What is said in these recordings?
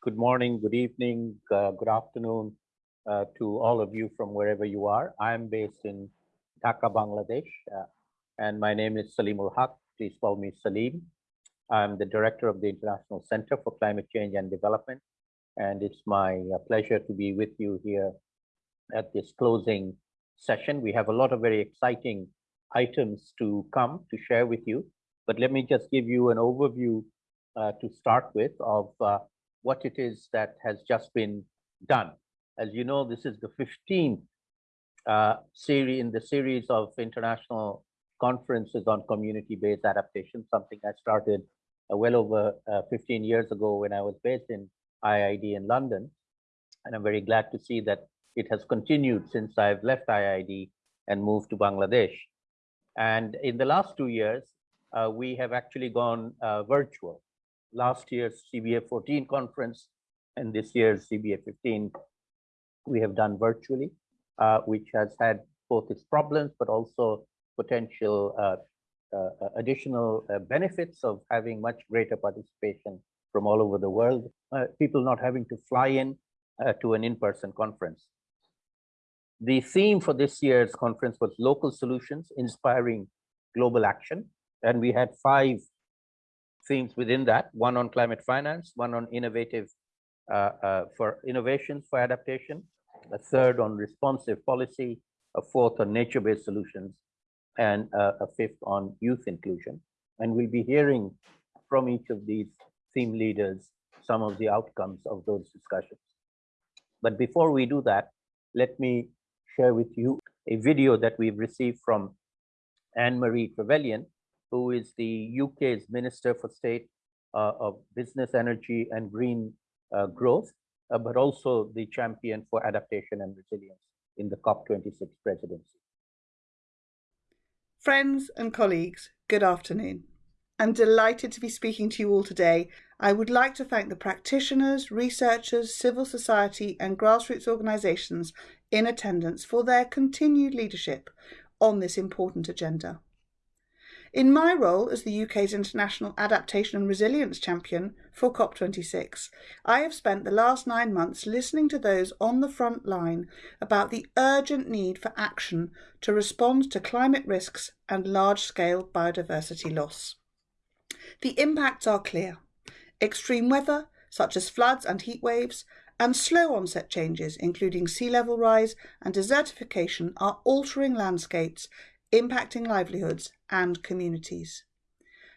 good morning, good evening, uh, good afternoon uh, to all of you from wherever you are. I'm based in Dhaka, Bangladesh, uh, and my name is Saleemul Huq. Please call me Salim. I'm the director of the International Center for Climate Change and Development, and it's my uh, pleasure to be with you here at this closing session. We have a lot of very exciting items to come to share with you, but let me just give you an overview uh, to start with of uh, what it is that has just been done. As you know, this is the 15th uh, series in the series of international conferences on community-based adaptation, something I started uh, well over uh, 15 years ago when I was based in IID in London. And I'm very glad to see that it has continued since I've left IID and moved to Bangladesh. And in the last two years, uh, we have actually gone uh, virtual. Last year's CBA 14 conference and this year's CBA 15, we have done virtually, uh, which has had both its problems, but also potential uh, uh, uh, additional uh, benefits of having much greater participation from all over the world, people not having to fly in to an in-person conference. The theme for this year's conference was local solutions, inspiring global action. And we had five themes within that, one on climate finance, one on innovative uh, uh, for innovations for adaptation, a third on responsive policy, a fourth on nature-based solutions, and uh, a fifth on youth inclusion. And we'll be hearing from each of these theme leaders some of the outcomes of those discussions. But before we do that, let me share with you a video that we've received from Anne-Marie Trevelyan, who is the UK's Minister for State uh, of Business, Energy and Green uh, Growth, uh, but also the champion for adaptation and resilience in the COP26 presidency. Friends and colleagues, good afternoon. I'm delighted to be speaking to you all today. I would like to thank the practitioners, researchers, civil society and grassroots organisations in attendance for their continued leadership on this important agenda. In my role as the UK's International Adaptation and Resilience Champion for COP26, I have spent the last nine months listening to those on the front line about the urgent need for action to respond to climate risks and large-scale biodiversity loss. The impacts are clear. Extreme weather, such as floods and heat waves, and slow onset changes, including sea level rise and desertification, are altering landscapes impacting livelihoods and communities.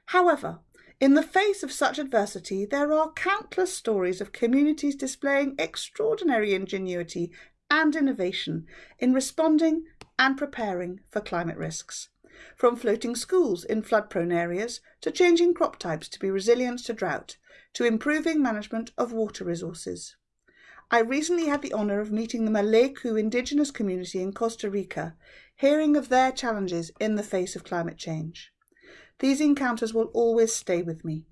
However, in the face of such adversity, there are countless stories of communities displaying extraordinary ingenuity and innovation in responding and preparing for climate risks. From floating schools in flood-prone areas to changing crop types to be resilient to drought, to improving management of water resources. I recently had the honour of meeting the Maleku indigenous community in Costa Rica hearing of their challenges in the face of climate change. These encounters will always stay with me.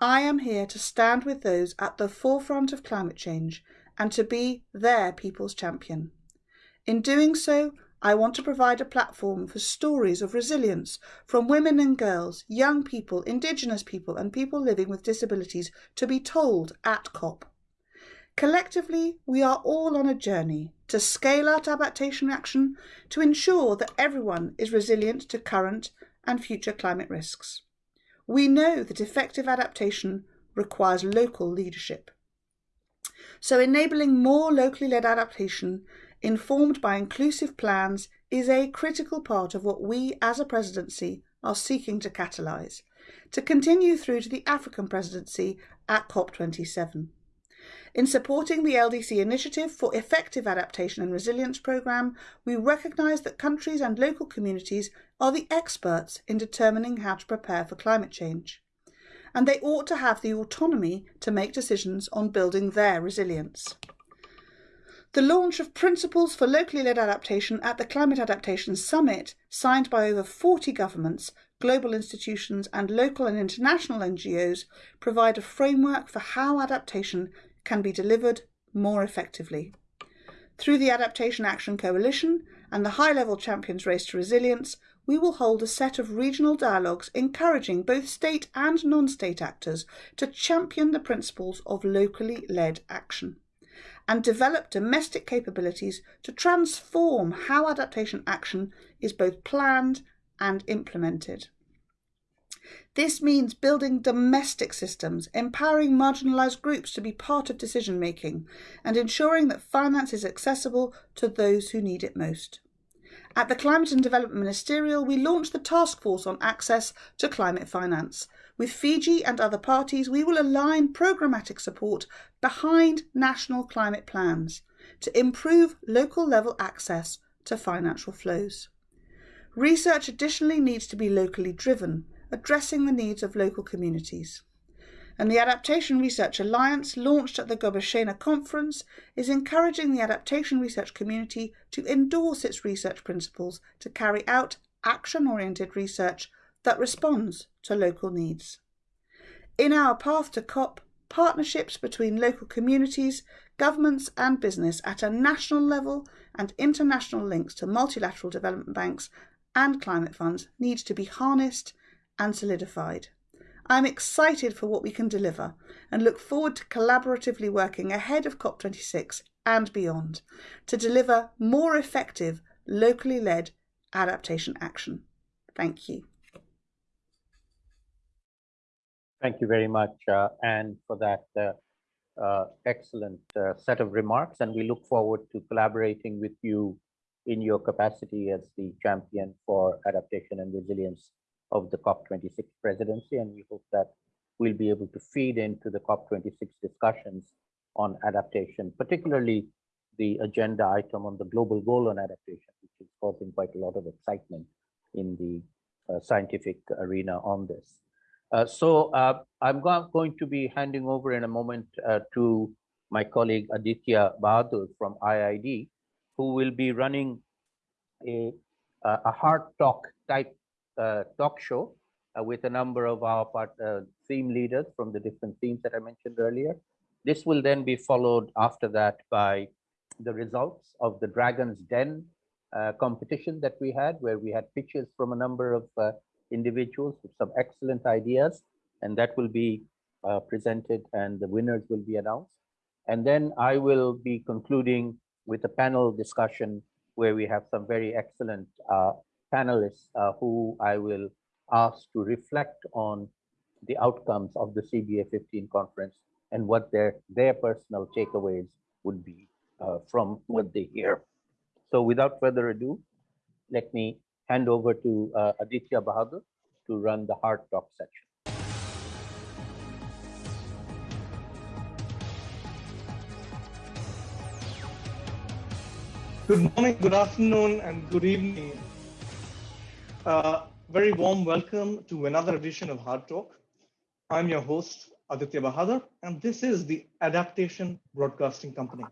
I am here to stand with those at the forefront of climate change and to be their people's champion. In doing so, I want to provide a platform for stories of resilience from women and girls, young people, Indigenous people and people living with disabilities to be told at COP. Collectively, we are all on a journey to scale out adaptation action to ensure that everyone is resilient to current and future climate risks. We know that effective adaptation requires local leadership. So enabling more locally led adaptation informed by inclusive plans is a critical part of what we as a presidency are seeking to catalyse, to continue through to the African presidency at COP27. In supporting the LDC Initiative for Effective Adaptation and Resilience Programme, we recognise that countries and local communities are the experts in determining how to prepare for climate change. And they ought to have the autonomy to make decisions on building their resilience. The launch of Principles for Locally Led Adaptation at the Climate Adaptation Summit, signed by over 40 governments, global institutions and local and international NGOs, provide a framework for how adaptation can be delivered more effectively. Through the Adaptation Action Coalition and the High Level Champions Race to Resilience, we will hold a set of regional dialogues encouraging both state and non state actors to champion the principles of locally led action and develop domestic capabilities to transform how adaptation action is both planned and implemented. This means building domestic systems, empowering marginalised groups to be part of decision making, and ensuring that finance is accessible to those who need it most. At the Climate and Development Ministerial, we launched the Task Force on Access to Climate Finance. With Fiji and other parties, we will align programmatic support behind national climate plans to improve local level access to financial flows. Research additionally needs to be locally driven, addressing the needs of local communities. And the Adaptation Research Alliance, launched at the Gobeshona conference, is encouraging the adaptation research community to endorse its research principles to carry out action oriented research that responds to local needs. In our path to COP, partnerships between local communities, governments, and business at a national level and international links to multilateral development banks and climate funds need to be harnessed and solidified. I'm excited for what we can deliver and look forward to collaboratively working ahead of COP26 and beyond to deliver more effective, locally led adaptation action. Thank you. Thank you very much, uh, Anne, for that uh, uh, excellent uh, set of remarks. And we look forward to collaborating with you in your capacity as the champion for adaptation and resilience of the COP26 presidency. And we hope that we'll be able to feed into the COP26 discussions on adaptation, particularly the agenda item on the global goal on adaptation, which is causing quite a lot of excitement in the uh, scientific arena on this. Uh, so uh, I'm go going to be handing over in a moment uh, to my colleague Aditya Bahadur from IIED, who will be running a, a hard talk type uh, talk show uh, with a number of our part, uh, theme leaders from the different themes that I mentioned earlier. This will then be followed after that by the results of the Dragon's Den competition that we had, where we had pitches from a number of individuals with some excellent ideas, and that will be uh, presented and the winners will be announced. And then I will be concluding with a panel discussion where we have some very excellent uh, panelists uh, who I will ask to reflect on the outcomes of the CBA 15 conference and what their, their personal takeaways would be uh, from what they hear. So without further ado, let me hand over to uh, Aditya Bahadur to run the hard talk section. Good morning, good afternoon, and good evening. Uh, very warm welcome to another edition of Hard Talk. I'm your host, Aditya Bahadur, and this is the Adaptation Broadcasting Company.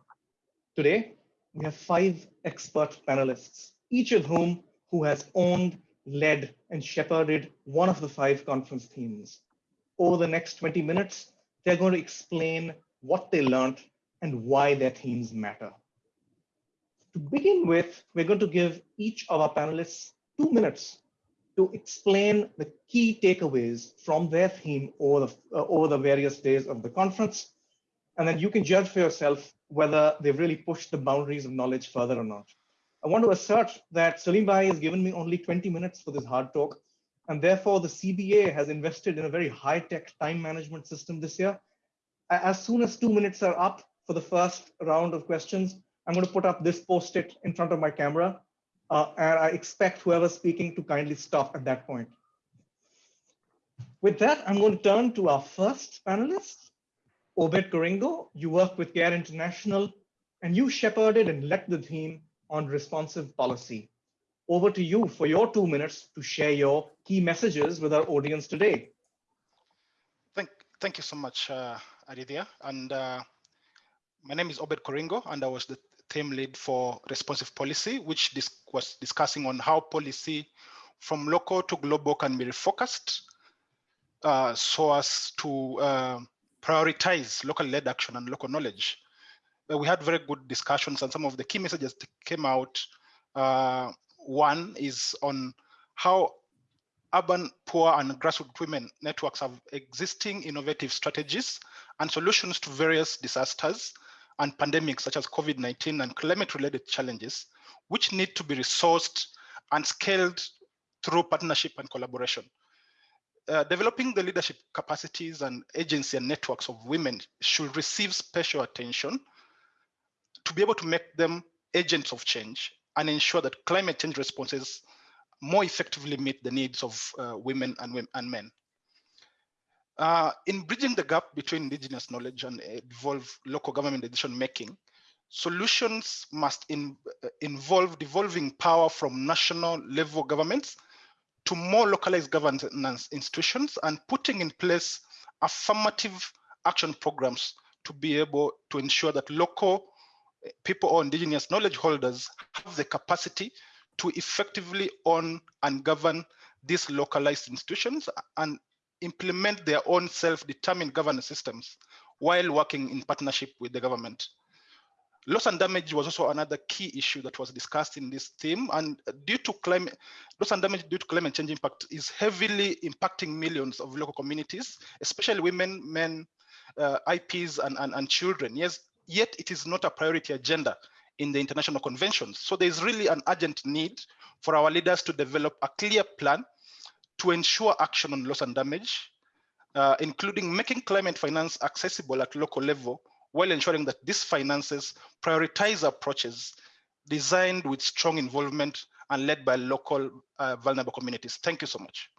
Today, we have five expert panelists, each of whom who has owned, led, and shepherded one of the five conference themes. Over the next 20 minutes, they're going to explain what they learned and why their themes matter. To begin with, we're going to give each of our panelists two minutes to explain the key takeaways from their theme over the, uh, over the various days of the conference. And then you can judge for yourself whether they've really pushed the boundaries of knowledge further or not. I want to assert that Salim Bhai has given me only 20 minutes for this hard talk, and therefore the CBA has invested in a very high-tech time management system this year. As soon as two minutes are up for the first round of questions, I'm going to put up this post-it in front of my camera, uh, and I expect whoever's speaking to kindly stop at that point. With that, I'm going to turn to our first panelist, Obed Koringo. You work with CARE International, and you shepherded and led the theme on responsive policy. Over to you for your two minutes to share your key messages with our audience today. Thank, thank you so much, uh. And uh, my name is Obed Koringo, and I was the theme lead for responsive policy, which dis was discussing on how policy from local to global can be refocused uh, so as to uh, prioritize local-led action and local knowledge we had very good discussions and some of the key messages that came out. Uh, one is on how urban poor and grassroots women networks have existing innovative strategies and solutions to various disasters and pandemics such as COVID-19 and climate-related challenges, which need to be resourced and scaled through partnership and collaboration. Uh, developing the leadership capacities and agency and networks of women should receive special attention to be able to make them agents of change and ensure that climate change responses more effectively meet the needs of uh, women and, and men. Uh, in bridging the gap between indigenous knowledge and evolve local government decision making, solutions must in, uh, involve devolving power from national level governments to more localized governance institutions and putting in place affirmative action programs to be able to ensure that local uh, people or indigenous knowledge holders have the capacity to effectively own and govern these localized institutions and implement their own self-determined governance systems while working in partnership with the government. Loss and damage was also another key issue that was discussed in this theme. And due to climate, loss and damage due to climate change impact is heavily impacting millions of local communities, especially women, men, uh, IPs, and, and, and children. Yes, yet it is not a priority agenda in the international conventions. So there's really an urgent need for our leaders to develop a clear plan to ensure action on loss and damage, uh, including making climate finance accessible at local level while ensuring that these finances prioritize approaches designed with strong involvement and led by local uh, vulnerable communities. Thank you so much.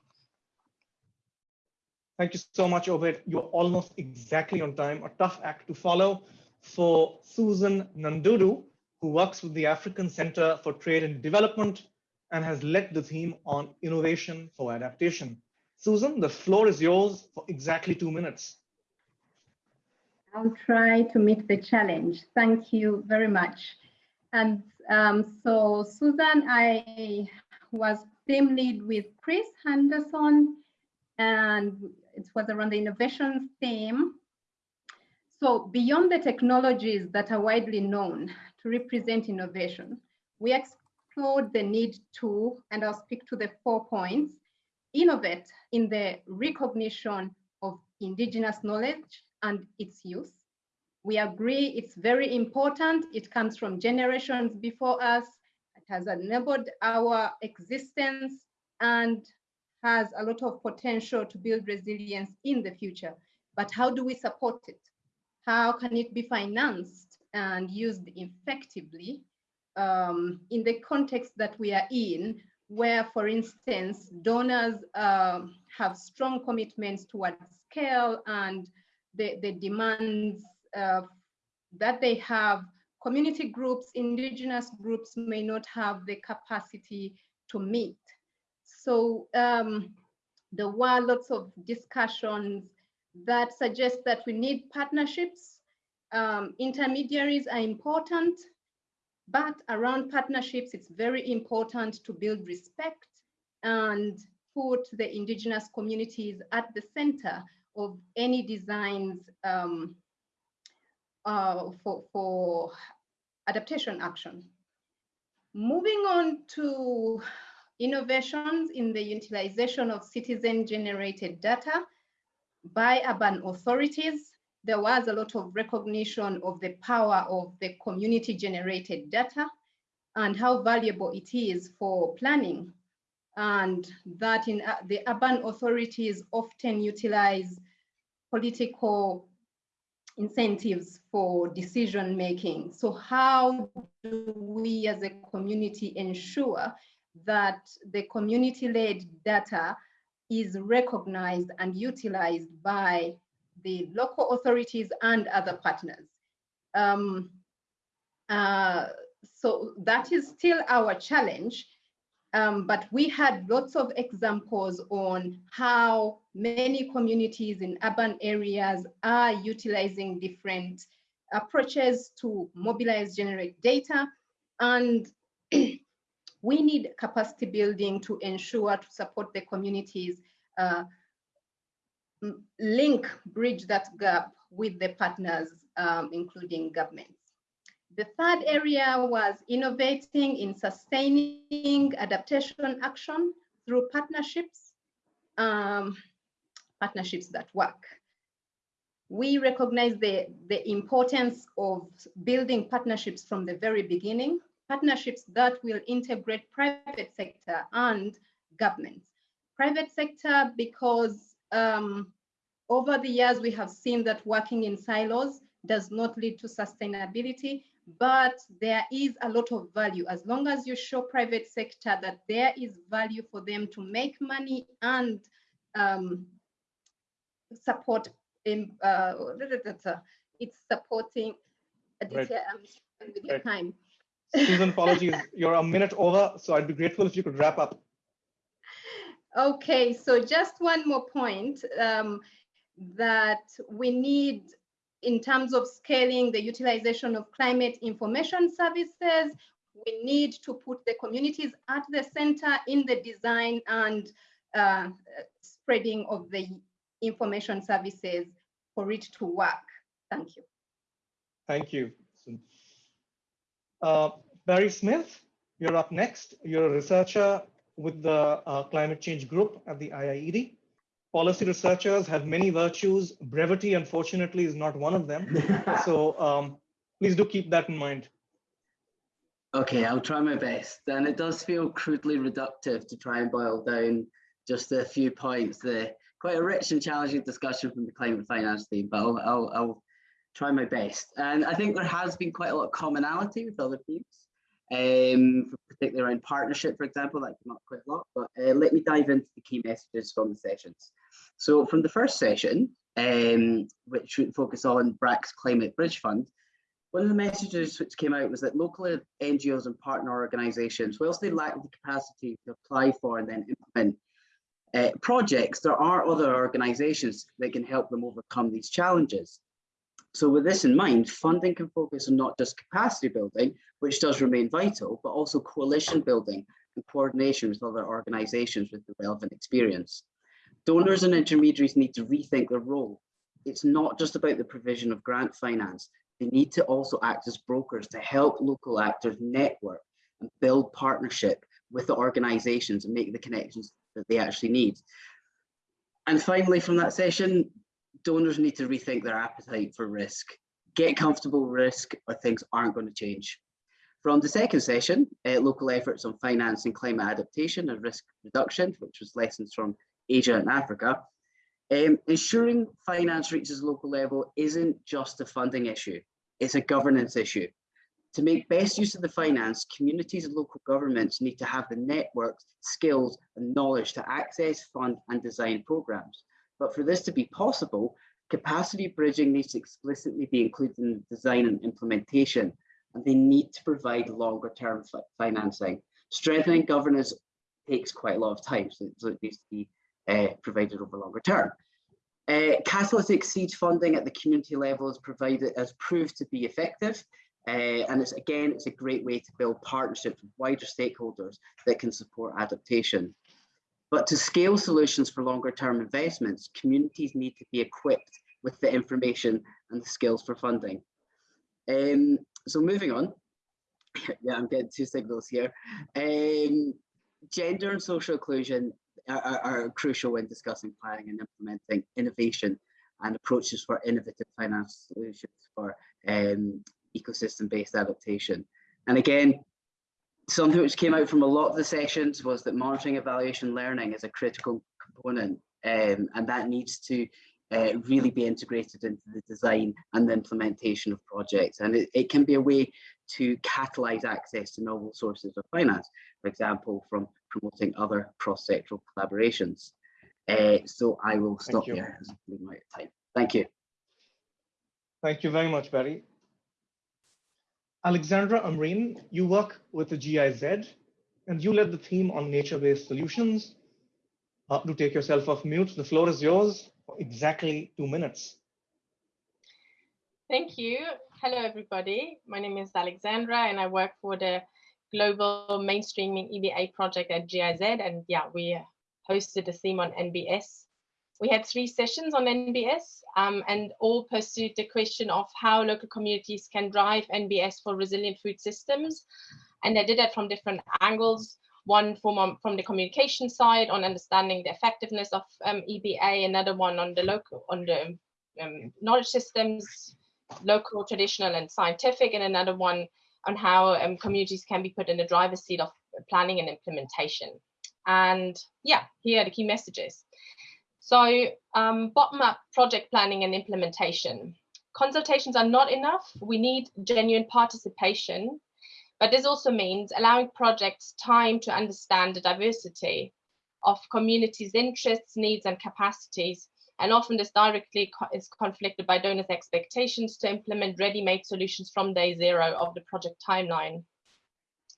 Thank you so much, Obed. You're almost exactly on time, a tough act to follow. For Susan Nandudu, who works with the African Center for Trade and Development and has led the theme on innovation for adaptation. Susan, the floor is yours for exactly two minutes. I'll try to meet the challenge. Thank you very much. And um, so Susan, I was team lead with Chris Henderson and it was around the innovation theme. So beyond the technologies that are widely known to represent innovation, we explored the need to, and I'll speak to the four points, innovate in the recognition of indigenous knowledge and its use. We agree it's very important. It comes from generations before us. It has enabled our existence and has a lot of potential to build resilience in the future. But how do we support it? How can it be financed and used effectively um, in the context that we are in, where, for instance, donors uh, have strong commitments towards scale and the, the demands uh, that they have, community groups, indigenous groups may not have the capacity to meet. So um, there were lots of discussions that suggest that we need partnerships. Um, intermediaries are important, but around partnerships, it's very important to build respect and put the indigenous communities at the center of any designs um, uh, for, for adaptation action. Moving on to innovations in the utilization of citizen generated data by urban authorities, there was a lot of recognition of the power of the community generated data and how valuable it is for planning and that in uh, the urban authorities often utilize political incentives for decision making. So how do we as a community ensure that the community-led data is recognized and utilized by the local authorities and other partners. Um, uh, so that is still our challenge, um, but we had lots of examples on how many communities in urban areas are utilizing different approaches to mobilize, generate data. And we need capacity building to ensure to support the communities, uh, link, bridge that gap with the partners, um, including governments. The third area was innovating in sustaining adaptation action through partnerships, um, partnerships that work. We recognize the, the importance of building partnerships from the very beginning, partnerships that will integrate private sector and government. Private sector because um, over the years we have seen that working in silos does not lead to sustainability but there is a lot of value as long as you show private sector that there is value for them to make money and um, support in uh, it's supporting Right. um, with your Right. time Susan, apologies, you're a minute over, so I'd be grateful if you could wrap up. Okay, so just one more point um, that we need in terms of scaling the utilization of climate information services, we need to put the communities at the center in the design and uh, spreading of the information services for it to work. Thank you. Thank you. Uh, Barry Smith, you're up next. You're a researcher with the uh, climate change group at the IIED. Policy researchers have many virtues. Brevity, unfortunately, is not one of them. So um, please do keep that in mind. Okay, I'll try my best. And it does feel crudely reductive to try and boil down just a few points. The quite a rich and challenging discussion from the climate finance team, but I'll, I'll, I'll try my best. And I think there has been quite a lot of commonality with other teams, um, particularly around partnership, for example, that came up quite a lot. But uh, let me dive into the key messages from the sessions. So from the first session, um, which would focus on BRAC's Climate Bridge Fund, one of the messages which came out was that local NGOs and partner organisations, whilst they lack the capacity to apply for and then implement uh, projects, there are other organisations that can help them overcome these challenges. So with this in mind, funding can focus on not just capacity building, which does remain vital, but also coalition building and coordination with other organisations with the relevant experience. Donors and intermediaries need to rethink their role. It's not just about the provision of grant finance, they need to also act as brokers to help local actors network and build partnership with the organizations and make the connections that they actually need. And finally, from that session, donors need to rethink their appetite for risk. Get comfortable risk or things aren't going to change. From the second session, uh, local efforts on financing climate adaptation and risk reduction, which was lessons from Asia and Africa, um, ensuring finance reaches local level isn't just a funding issue, it's a governance issue. To make best use of the finance, communities and local governments need to have the networks, skills and knowledge to access, fund and design programs. But for this to be possible, capacity bridging needs to explicitly be included in the design and implementation, and they need to provide longer term financing. Strengthening governance takes quite a lot of time, so it needs to be uh, provided over longer term. Uh, catalytic seed funding at the community level provided has proved to be effective. Uh, and it's again, it's a great way to build partnerships with wider stakeholders that can support adaptation. But to scale solutions for longer term investments, communities need to be equipped with the information and the skills for funding. Um, so moving on, yeah, I'm getting two signals here. Um, gender and social inclusion are, are, crucial when discussing planning and implementing innovation and approaches for innovative finance solutions for um, ecosystem-based adaptation. And again, something which came out from a lot of the sessions was that monitoring, evaluation, learning is a critical component, um, and that needs to uh, really be integrated into the design and the implementation of projects. And it, it can be a way to catalyze access to novel sources of finance, for example, from promoting other cross-sectoral collaborations. Uh, so I will stop there as I'm out of time. Thank you. Thank you very much, Barry. Alexandra Amreen, you work with the GIZ and you led the theme on nature-based solutions. Uh, do take yourself off mute. The floor is yours for exactly two minutes. Thank you. Hello, everybody. My name is Alexandra and I work for the Global Mainstreaming EBA project at GIZ. And yeah, we hosted a theme on NBS. We had three sessions on NBS um, and all pursued the question of how local communities can drive NBS for resilient food systems. And they did that from different angles. One from, from the communication side on understanding the effectiveness of um, EBA, another one on the local, on the um, knowledge systems, local, traditional and scientific, and another one on how um, communities can be put in the driver's seat of planning and implementation. And yeah, here are the key messages. So um, bottom-up project planning and implementation. Consultations are not enough. We need genuine participation, but this also means allowing projects time to understand the diversity of communities' interests, needs, and capacities. And often this directly co is conflicted by donors' expectations to implement ready-made solutions from day zero of the project timeline.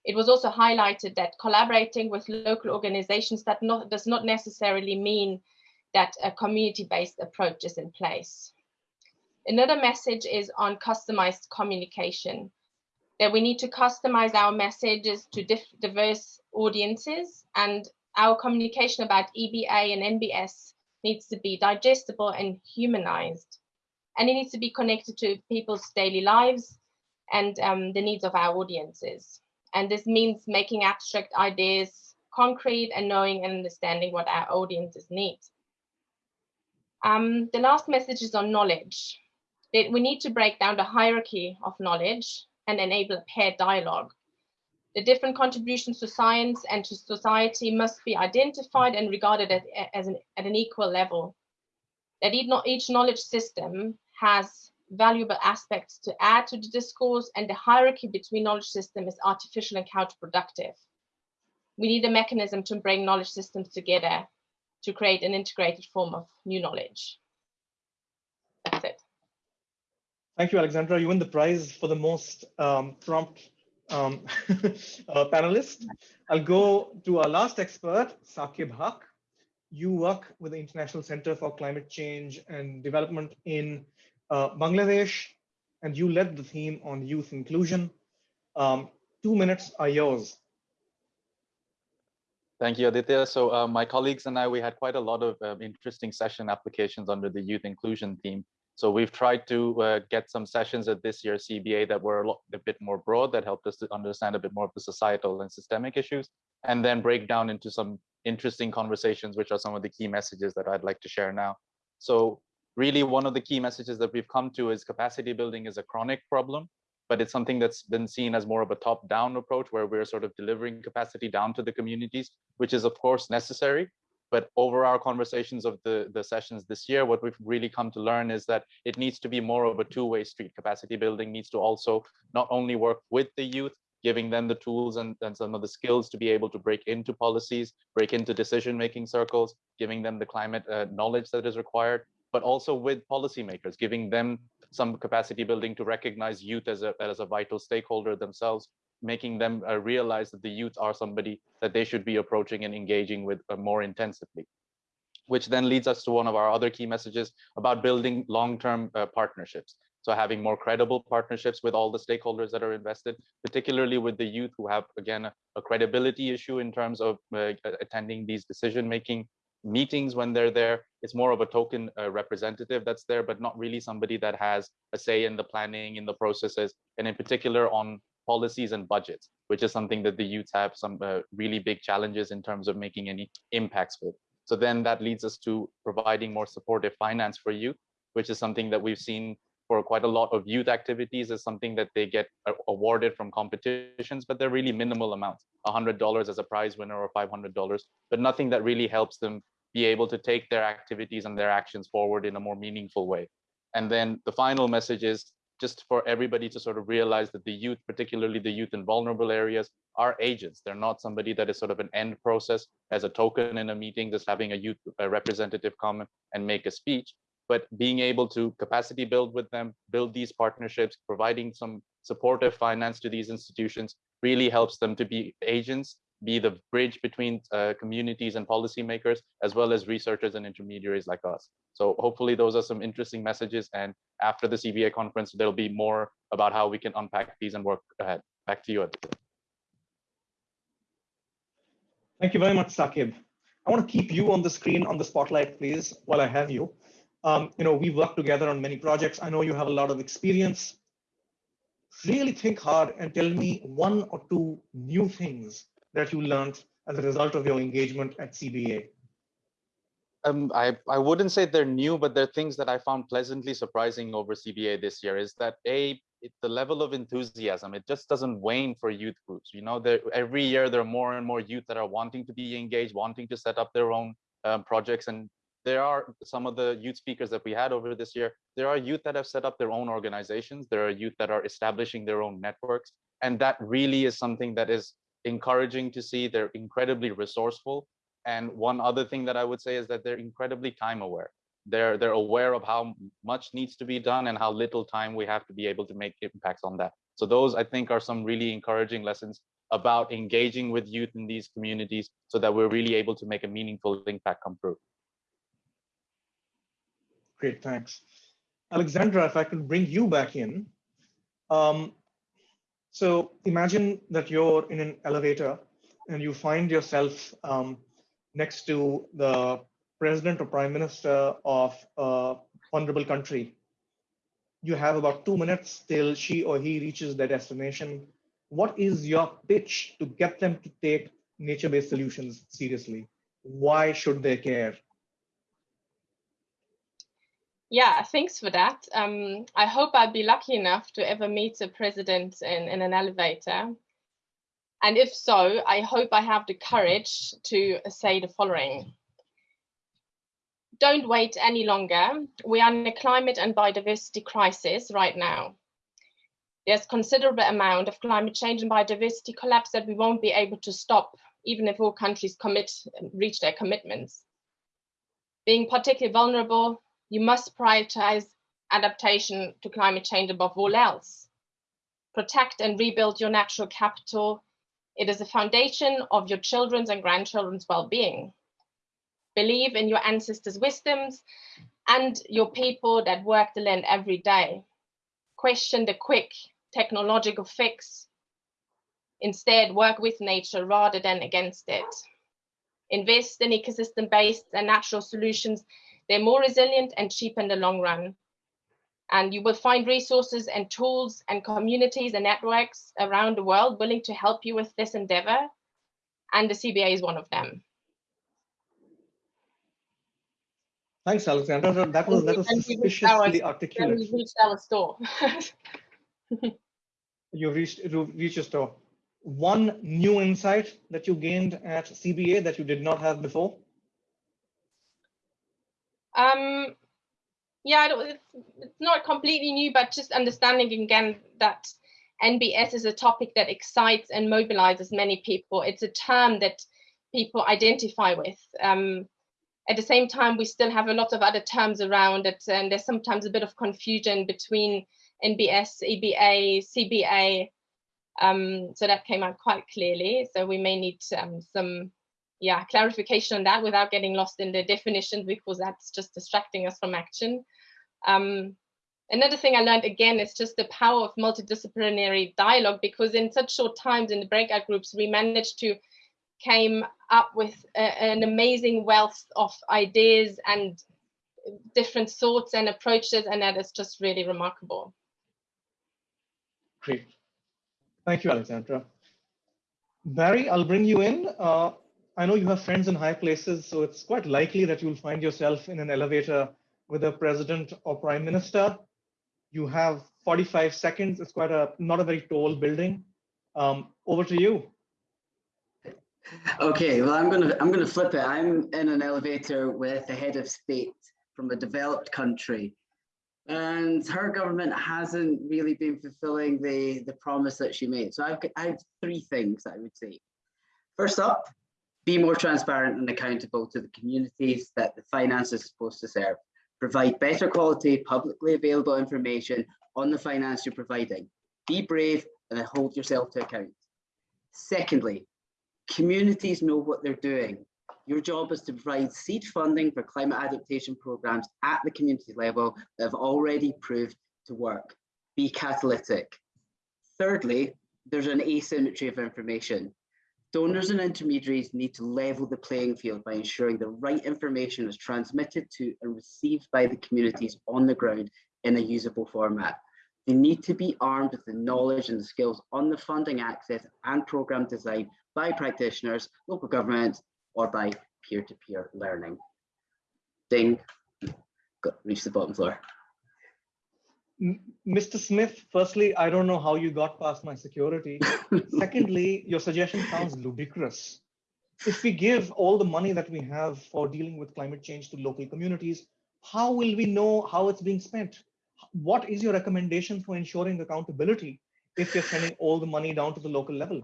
It was also highlighted that collaborating with local organizations that not, does not necessarily mean that a community-based approach is in place. Another message is on customized communication, that we need to customize our messages to diverse audiences and our communication about EBA and NBS needs to be digestible and humanized. And it needs to be connected to people's daily lives and um, the needs of our audiences. And this means making abstract ideas concrete and knowing and understanding what our audiences need. Um, the last message is on knowledge. That we need to break down the hierarchy of knowledge and enable a paired dialogue. The different contributions to science and to society must be identified and regarded as, as an, at an equal level. That each knowledge system has valuable aspects to add to the discourse and the hierarchy between knowledge systems is artificial and counterproductive. We need a mechanism to bring knowledge systems together to create an integrated form of new knowledge. That's it. Thank you, Alexandra. You win the prize for the most um, prompt um, uh, panelist. I'll go to our last expert, Saqib Huq. You work with the International Center for Climate Change and Development in uh, Bangladesh, and you led the theme on youth inclusion. Um, two minutes are yours. Thank you, Aditya. So uh, my colleagues and I, we had quite a lot of uh, interesting session applications under the youth inclusion theme. So we've tried to uh, get some sessions at this year's CBA that were a, lot, a bit more broad, that helped us to understand a bit more of the societal and systemic issues, and then break down into some interesting conversations, which are some of the key messages that I'd like to share now. So really one of the key messages that we've come to is capacity building is a chronic problem, but it's something that's been seen as more of a top-down approach where we're sort of delivering capacity down to the communities, which is of course necessary. But over our conversations of the, the sessions this year, what we've really come to learn is that it needs to be more of a two-way street. Capacity building needs to also not only work with the youth, giving them the tools and, and some of the skills to be able to break into policies, break into decision-making circles, giving them the climate uh, knowledge that is required, but also with policymakers, giving them some capacity building to recognize youth as a, as a vital stakeholder themselves, making them uh, realize that the youth are somebody that they should be approaching and engaging with uh, more intensively. Which then leads us to one of our other key messages about building long-term uh, partnerships. So having more credible partnerships with all the stakeholders that are invested, particularly with the youth who have, again, a, a credibility issue in terms of uh, attending these decision-making meetings when they're there. It's more of a token uh, representative that's there, but not really somebody that has a say in the planning, in the processes, and in particular on policies and budgets, which is something that the youths have some uh, really big challenges in terms of making any impacts with. So then that leads us to providing more supportive finance for youth, which is something that we've seen for quite a lot of youth activities is something that they get uh, awarded from competitions, but they're really minimal amounts, $100 as a prize winner or $500, but nothing that really helps them be able to take their activities and their actions forward in a more meaningful way. And then the final message is just for everybody to sort of realize that the youth, particularly the youth in vulnerable areas, are agents. They're not somebody that is sort of an end process as a token in a meeting, just having a youth a representative come and make a speech, but being able to capacity build with them, build these partnerships, providing some supportive finance to these institutions really helps them to be agents be the bridge between uh, communities and policymakers, as well as researchers and intermediaries like us. So hopefully those are some interesting messages. And after the CBA conference, there'll be more about how we can unpack these and work ahead. Back to you, Aditya. Thank you very much, Saqib. I want to keep you on the screen on the spotlight, please, while I have you. Um, you know, we've worked together on many projects. I know you have a lot of experience. Really think hard and tell me one or two new things that you learned as a result of your engagement at CBA? Um, I, I wouldn't say they're new, but they're things that I found pleasantly surprising over CBA this year is that A, it, the level of enthusiasm, it just doesn't wane for youth groups. You know, every year there are more and more youth that are wanting to be engaged, wanting to set up their own um, projects. And there are some of the youth speakers that we had over this year, there are youth that have set up their own organizations. There are youth that are establishing their own networks. And that really is something that is encouraging to see. They're incredibly resourceful and one other thing that I would say is that they're incredibly time aware. They're they're aware of how much needs to be done and how little time we have to be able to make impacts on that. So those I think are some really encouraging lessons about engaging with youth in these communities so that we're really able to make a meaningful impact come through. Great, thanks. Alexandra, if I can bring you back in. Um, so imagine that you're in an elevator and you find yourself um, next to the president or prime minister of a vulnerable country. You have about two minutes till she or he reaches their destination. What is your pitch to get them to take nature-based solutions seriously? Why should they care? Yeah, thanks for that. Um, I hope I'll be lucky enough to ever meet a president in, in an elevator. And if so, I hope I have the courage to say the following. Don't wait any longer. We are in a climate and biodiversity crisis right now. There's considerable amount of climate change and biodiversity collapse that we won't be able to stop, even if all countries commit reach their commitments. Being particularly vulnerable, you must prioritize adaptation to climate change above all else. Protect and rebuild your natural capital it is a foundation of your children's and grandchildren's well-being. Believe in your ancestors' wisdoms and your people that work the land every day. Question the quick technological fix. Instead, work with nature rather than against it. Invest in ecosystem-based and natural solutions. They're more resilient and cheap in the long run and you will find resources and tools and communities and networks around the world willing to help you with this endeavor. And the CBA is one of them. Thanks, Alexandra. That was that was suspiciously our, articulate. We reached our store. you reached you reached your store. One new insight that you gained at CBA that you did not have before. Um, yeah, it's, not completely new, but just understanding again that NBS is a topic that excites and mobilizes many people. It's a term that people identify with. Um, at the same time, we still have a lot of other terms around it, and there's sometimes a bit of confusion between NBS, EBA, CBA. Um, so that came out quite clearly. So we may need um, some yeah, clarification on that without getting lost in the definitions because that's just distracting us from action. Um, another thing I learned again is just the power of multidisciplinary dialogue because in such short times in the breakout groups, we managed to came up with a, an amazing wealth of ideas and different thoughts and approaches, and that is just really remarkable. Great. Thank you, Alexandra. Barry, I'll bring you in. Uh, I know you have friends in high places, so it's quite likely that you'll find yourself in an elevator with a president or prime minister. You have 45 seconds. It's quite a not a very tall building. Um, over to you. Okay, well, I'm gonna I'm gonna flip it. I'm in an elevator with the head of state from a developed country, and her government hasn't really been fulfilling the the promise that she made. So I've I have three things I would say. First up, be more transparent and accountable to the communities that the finance is supposed to serve. Provide better quality, publicly available information on the finance you're providing. Be brave and hold yourself to account. Secondly, communities know what they're doing. Your job is to provide seed funding for climate adaptation programs at the community level that have already proved to work. Be catalytic. Thirdly, there's an asymmetry of information. Donors and intermediaries need to level the playing field by ensuring the right information is transmitted to and received by the communities on the ground in a usable format. They need to be armed with the knowledge and the skills on the funding access and program design by practitioners, local government, or by peer-to-peer -peer learning. Ding, reached the bottom floor. Mr. Smith, firstly, I don't know how you got past my security. Secondly, your suggestion sounds ludicrous. If we give all the money that we have for dealing with climate change to local communities, how will we know how it's being spent? What is your recommendation for ensuring accountability if you're sending all the money down to the local level?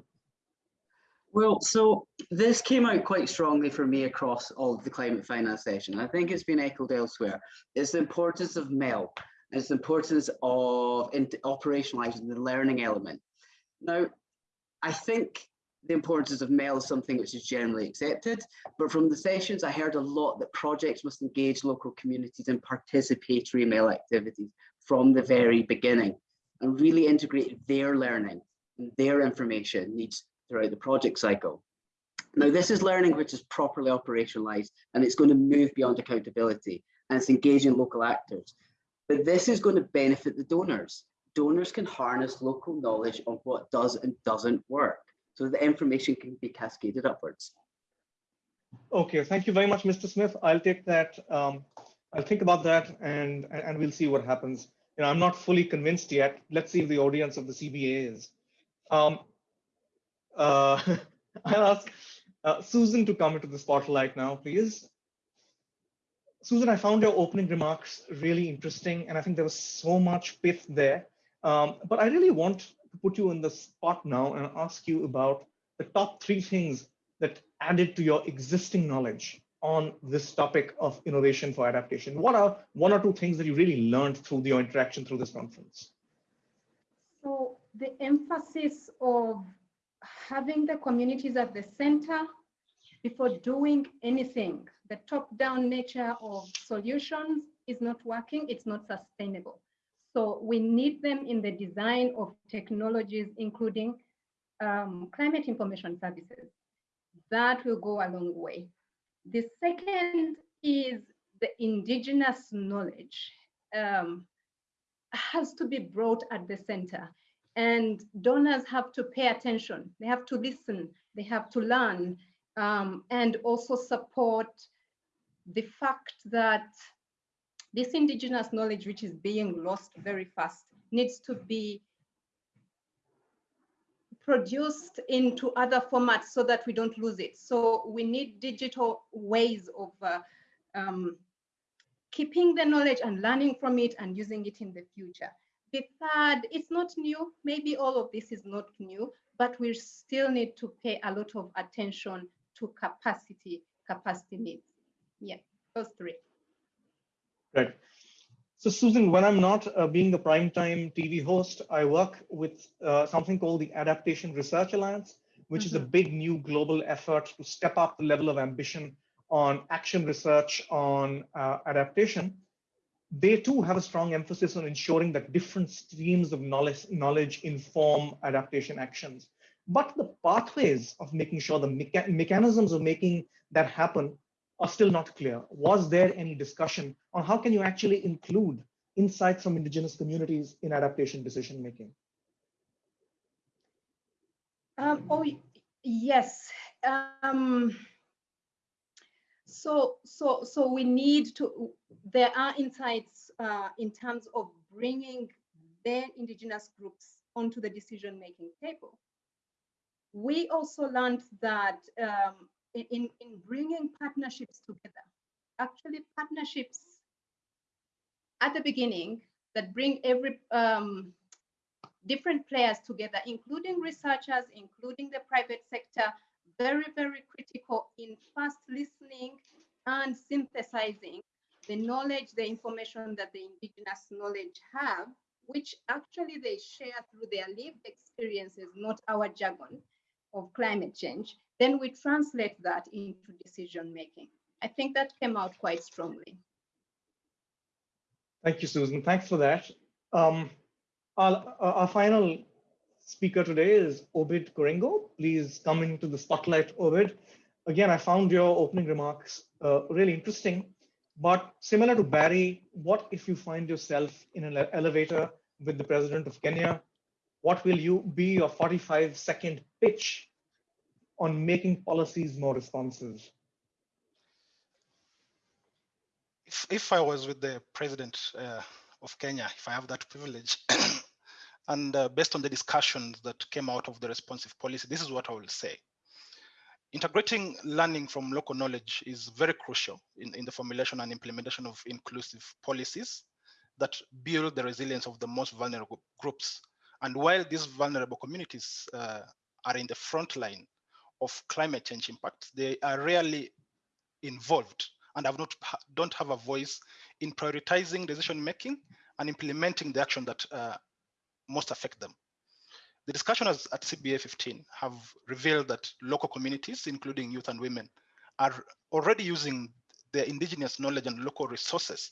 Well, so this came out quite strongly for me across all of the climate finance session. I think it's been echoed elsewhere. It's the importance of MEL. It's importance of operationalizing the learning element. Now, I think the importance of MEL is something which is generally accepted, but from the sessions, I heard a lot that projects must engage local communities in participatory MEL activities from the very beginning and really integrate their learning and their information needs throughout the project cycle. Now, this is learning which is properly operationalized and it's going to move beyond accountability and it's engaging local actors. But this is going to benefit the donors. Donors can harness local knowledge on what does and doesn't work so the information can be cascaded upwards. Okay, thank you very much, Mr. Smith. I'll take that. Um, I'll think about that and, and we'll see what happens. You know, I'm not fully convinced yet. Let's see if the audience of the CBA is. Um, uh, I'll ask uh, Susan to come into the spotlight now, please. Susan, I found your opening remarks really interesting, and I think there was so much pith there. Um, but I really want to put you in the spot now and ask you about the top three things that added to your existing knowledge on this topic of innovation for adaptation. What are one or two things that you really learned through your interaction through this conference? So the emphasis of having the communities at the center before doing anything. The top-down nature of solutions is not working, it's not sustainable. So we need them in the design of technologies, including um, climate information services. That will go a long way. The second is the indigenous knowledge um, has to be brought at the center. And donors have to pay attention. They have to listen. They have to learn um, and also support the fact that this indigenous knowledge, which is being lost very fast, needs to be produced into other formats so that we don't lose it. So we need digital ways of uh, um, keeping the knowledge and learning from it and using it in the future. The third, it's not new. Maybe all of this is not new, but we still need to pay a lot of attention to capacity, capacity needs. Yeah, those three. Right. So Susan, when I'm not uh, being the primetime TV host, I work with uh, something called the Adaptation Research Alliance, which mm -hmm. is a mm-hmm. big new global effort to step up the level of ambition on action research on uh, adaptation they too have a strong emphasis on ensuring that different streams of knowledge, knowledge inform adaptation actions. But the pathways of making sure the mecha mechanisms of making that happen are still not clear. Was there any discussion on how can you actually include insights from indigenous communities in adaptation decision making? Um, oh, yes. Um, so, so, so we need to, there are insights uh, in terms of bringing their indigenous groups onto the decision-making table. We also learned that um, in, in bringing partnerships together, actually partnerships at the beginning that bring every um, different players together, including researchers, including the private sector, very, very critical in fast listening and synthesizing the knowledge, the information that the indigenous knowledge have, which actually they share through their lived experiences, not our jargon of climate change, then we translate that into decision making. I think that came out quite strongly. Thank you, Susan. Thanks for that. Um, our, our final speaker today is Obed Koringo. Please come into the spotlight, Obed. Again, I found your opening remarks uh, really interesting, but similar to Barry, what if you find yourself in an elevator with the president of Kenya? What will you be your 45 second pitch on making policies more responsive? If, if I was with the president uh, of Kenya, if I have that privilege, and uh, based on the discussions that came out of the responsive policy, this is what I will say. Integrating learning from local knowledge is very crucial in, in the formulation and implementation of inclusive policies that build the resilience of the most vulnerable groups. And while these vulnerable communities uh, are in the front line of climate change impacts, they are rarely involved and have not don't have a voice in prioritizing decision making and implementing the action that uh, most affect them. The discussions at CBA 15 have revealed that local communities, including youth and women, are already using their indigenous knowledge and local resources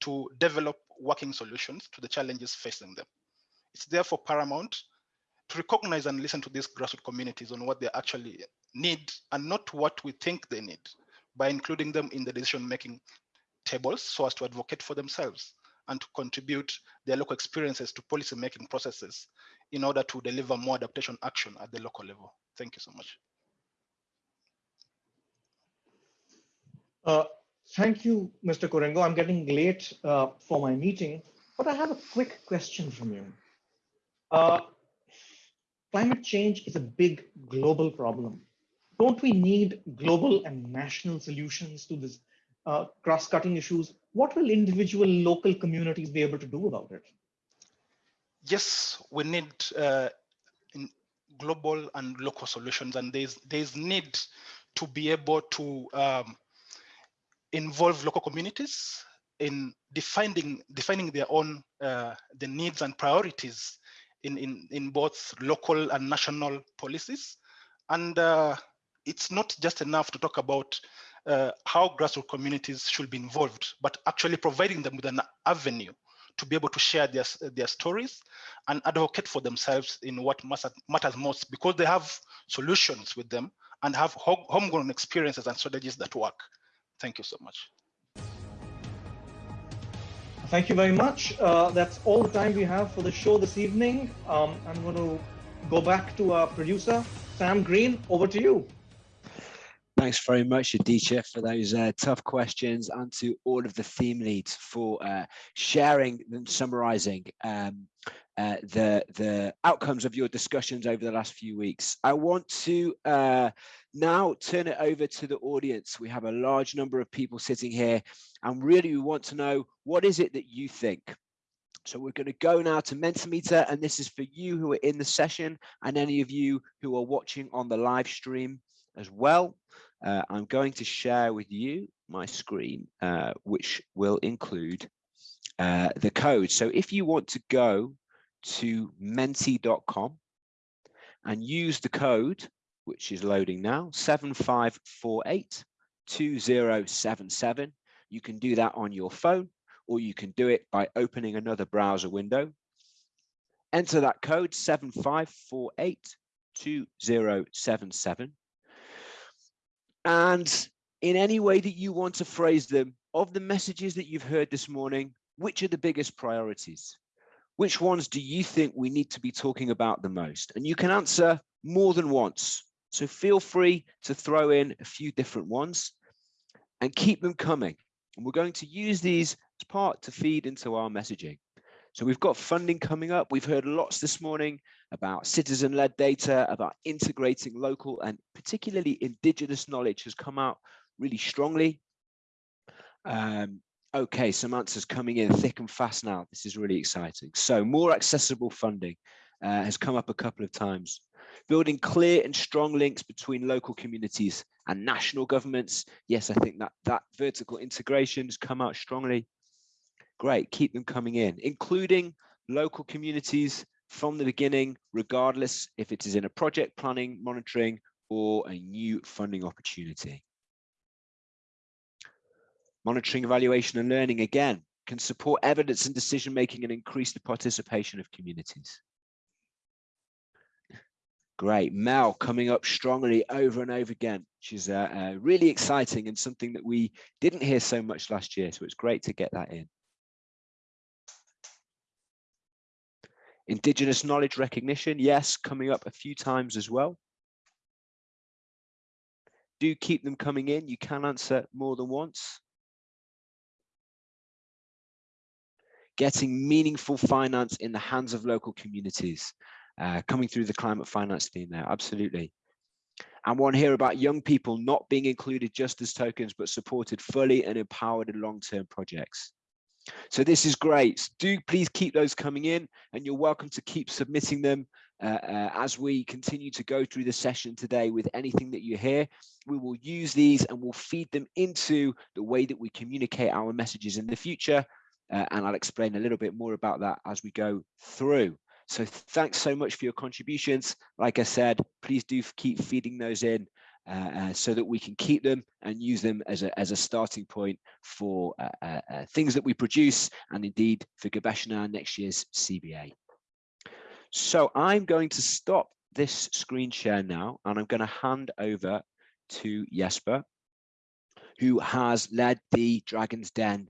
to develop working solutions to the challenges facing them. It's therefore paramount to recognize and listen to these grassroots communities on what they actually need and not what we think they need by including them in the decision-making tables so as to advocate for themselves and to contribute their local experiences to policy-making processes in order to deliver more adaptation action at the local level. Thank you so much. Uh, thank you, Mr. Koringo. I'm getting late uh, for my meeting, but I have a quick question from you. Uh, climate change is a big global problem. Don't we need global and national solutions to this uh, cross-cutting issues? What will individual local communities be able to do about it? Yes, we need uh, global and local solutions, and there's there's need to be able to um, involve local communities in defining defining their own uh, the needs and priorities in, in, in both local and national policies. And uh, it's not just enough to talk about uh, how grassroots communities should be involved, but actually providing them with an avenue to be able to share their, their stories and advocate for themselves in what matters most because they have solutions with them and have homegrown experiences and strategies that work. Thank you so much. Thank you very much. Uh, that's all the time we have for the show this evening. Um, I'm going to go back to our producer, Sam Green. Over to you. Thanks very much, Aditya, for those uh, tough questions and to all of the theme leads for uh, sharing and summarizing um, uh, the, the outcomes of your discussions over the last few weeks. I want to uh, now turn it over to the audience. We have a large number of people sitting here and really we want to know what is it that you think? So we're going to go now to Mentimeter and this is for you who are in the session and any of you who are watching on the live stream as well. Uh, I'm going to share with you my screen, uh, which will include uh, the code. So if you want to go to menti.com and use the code, which is loading now, 7548 2077. You can do that on your phone, or you can do it by opening another browser window. Enter that code 7548 2077. And in any way that you want to phrase them, of the messages that you've heard this morning, which are the biggest priorities? which ones do you think we need to be talking about the most? And you can answer more than once. So feel free to throw in a few different ones and keep them coming. And we're going to use these as part to feed into our messaging. So we've got funding coming up. We've heard lots this morning about citizen-led data, about integrating local and particularly indigenous knowledge has come out really strongly. Um, Okay, some answers coming in thick and fast now. This is really exciting. So more accessible funding uh, has come up a couple of times. Building clear and strong links between local communities and national governments. Yes, I think that that vertical integration has come out strongly. Great, keep them coming in, including local communities from the beginning, regardless if it is in a project planning, monitoring, or a new funding opportunity. Monitoring, evaluation and learning, again, can support evidence and decision making and increase the participation of communities. Great, MEL coming up strongly over and over again, which is uh, uh, really exciting and something that we didn't hear so much last year. So it's great to get that in. Indigenous knowledge recognition, yes, coming up a few times as well. Do keep them coming in. You can answer more than once. Getting meaningful finance in the hands of local communities. Uh, coming through the climate finance theme there, absolutely. And one here about young people not being included just as tokens, but supported fully and empowered in long-term projects. So this is great. Do please keep those coming in and you're welcome to keep submitting them uh, uh, as we continue to go through the session today with anything that you hear. We will use these and we'll feed them into the way that we communicate our messages in the future. Uh, and I'll explain a little bit more about that as we go through. So thanks so much for your contributions. Like I said, please do keep feeding those in uh, uh, so that we can keep them and use them as a, as a starting point for uh, uh, uh things that we produce and indeed for Gobeshona next year's CBA. So I'm going to stop this screen share now and I'm going to hand over to Jesper, who has led the Dragon's Den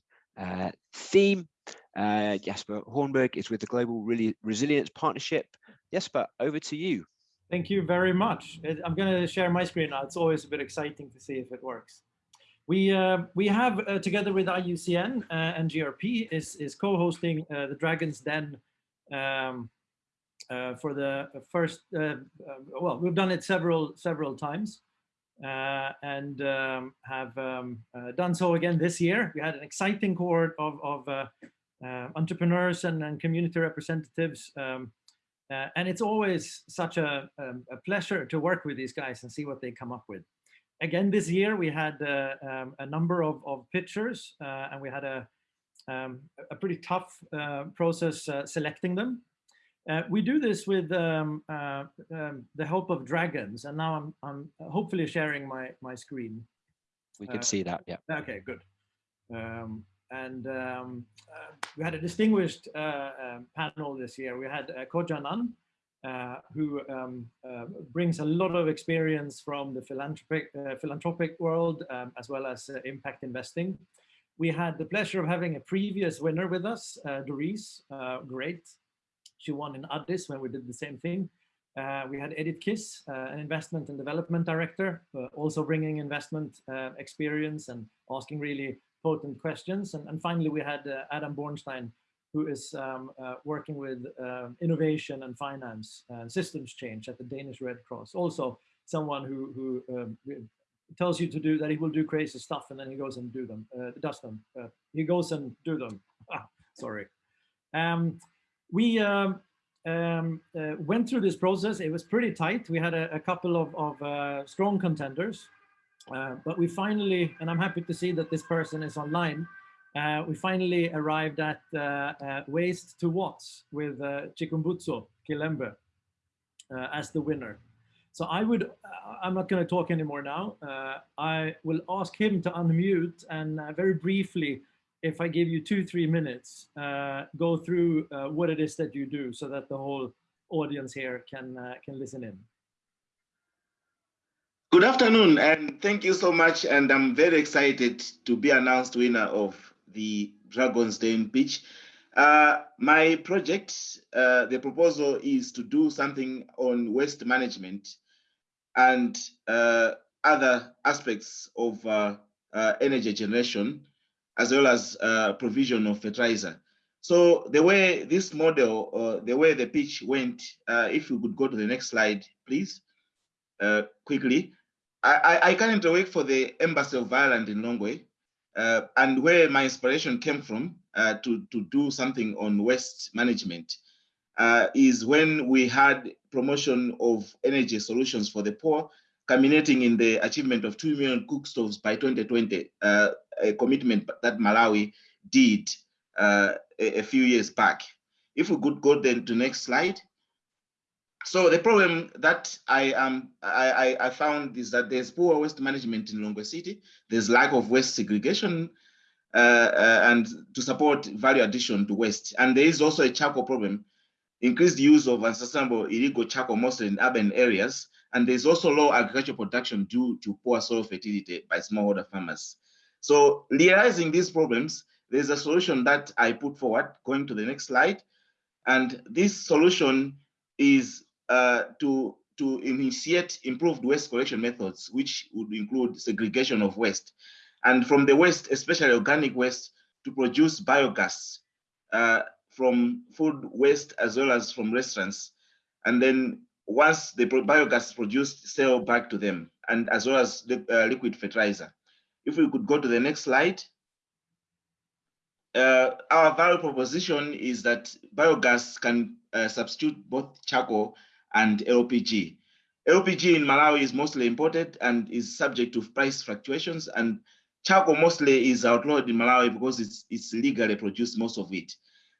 theme. Jesper Hornberg is with the Global Resilience Partnership. Jesper, over to you. Thank you very much. I'm going to share my screen now. It's always a bit exciting to see if it works. We uh, we have uh, together with IUCN uh, and GRP is is co-hosting uh, the Dragons Den um, uh, for the first. Uh, well, we've done it several several times and um, have um, done so again this year. We had an exciting cohort of of entrepreneurs and, and community representatives um, uh, and it's always such a, um, a, pleasure to work with these guys and see what they come up with. Again, this year we had uh, um, a number of, of uh, and we had a, um, a pretty tough uh, process uh, selecting them. Uh, we do this with um, um, the help of dragons and now I'm, I'm hopefully sharing my, my screen. We can see that, yeah. Okay, good. Um, and um, uh, we had a distinguished uh, um, panel this year. We had uh, Kojanan, uh, who um, uh, brings a lot of experience from the philanthropic, uh, philanthropic world, um, as well as impact investing. We had the pleasure of having a previous winner with us, Doris, great. She won in Addis when we did the same thing. we had Edith Kiss, an investment and development director, also bringing investment experience and asking really potent questions. And, and finally, we had uh, Adam Bornstein, who is um, uh, working with uh, innovation and finance and systems change at the Danish Red Cross. Also, someone who, who um, tells you to do that he will do crazy stuff and then he goes and do them, uh, does them. Uh, he goes and do them. Ah, sorry. Um, we um, um, uh, went through this process. It was pretty tight. We had a, a couple of, of strong contenders. Uh, but we finally, and I'm happy to see that this person is online, uh, we finally arrived at uh, uh Waste to Watts with uh, Chikumbutso Kilembe uh, as the winner. So I would, I'm not going to talk anymore now. I will ask him to unmute and very briefly, if I give you two, three minutes, go through what it is that you do so that the whole audience here can, can listen in. Good afternoon, and thank you so much. And I'm very excited to be announced winner of the Dragon's Den pitch. Uh, my project, uh, the proposal is to do something on waste management and uh, other aspects of uh, uh, energy generation, as well as uh, provision of fertilizer. So the way this model, the way the pitch went, if you could go to the next slide, please, quickly. I, I currently work for the Embassy of Ireland in Lilongwe, uh, and where my inspiration came from uh, to, to do something on waste management uh, is when we had promotion of energy solutions for the poor, culminating in the achievement of 2 million cook stoves by 2020, uh, a commitment that Malawi did uh, a, a, few years back. If we could go then to next slide. So the problem that I um I, I found is that there's poor waste management in Lilongwe City. There's lack of waste segregation uh, uh, and to support value addition to waste. And there is also a charcoal problem, increased use of unsustainable illegal charcoal mostly in urban areas. And there's also low agricultural production due to poor soil fertility by smallholder farmers. So realizing these problems, there's a solution that I put forward, going to the next slide. And this solution is uh, to to initiate improved waste collection methods, which would include segregation of waste. And from the waste, especially organic waste, to produce biogas uh, from food waste as well as from restaurants. And then once the biogas is produced, sell back to them, and as well as the uh, liquid fertilizer. If we could go to the next slide. Uh, our value proposition is that biogas can uh, substitute both charcoal and LPG. LPG in Malawi is mostly imported and is subject to price fluctuations and charcoal mostly is outlawed in Malawi because it's, it's legally produced most of it.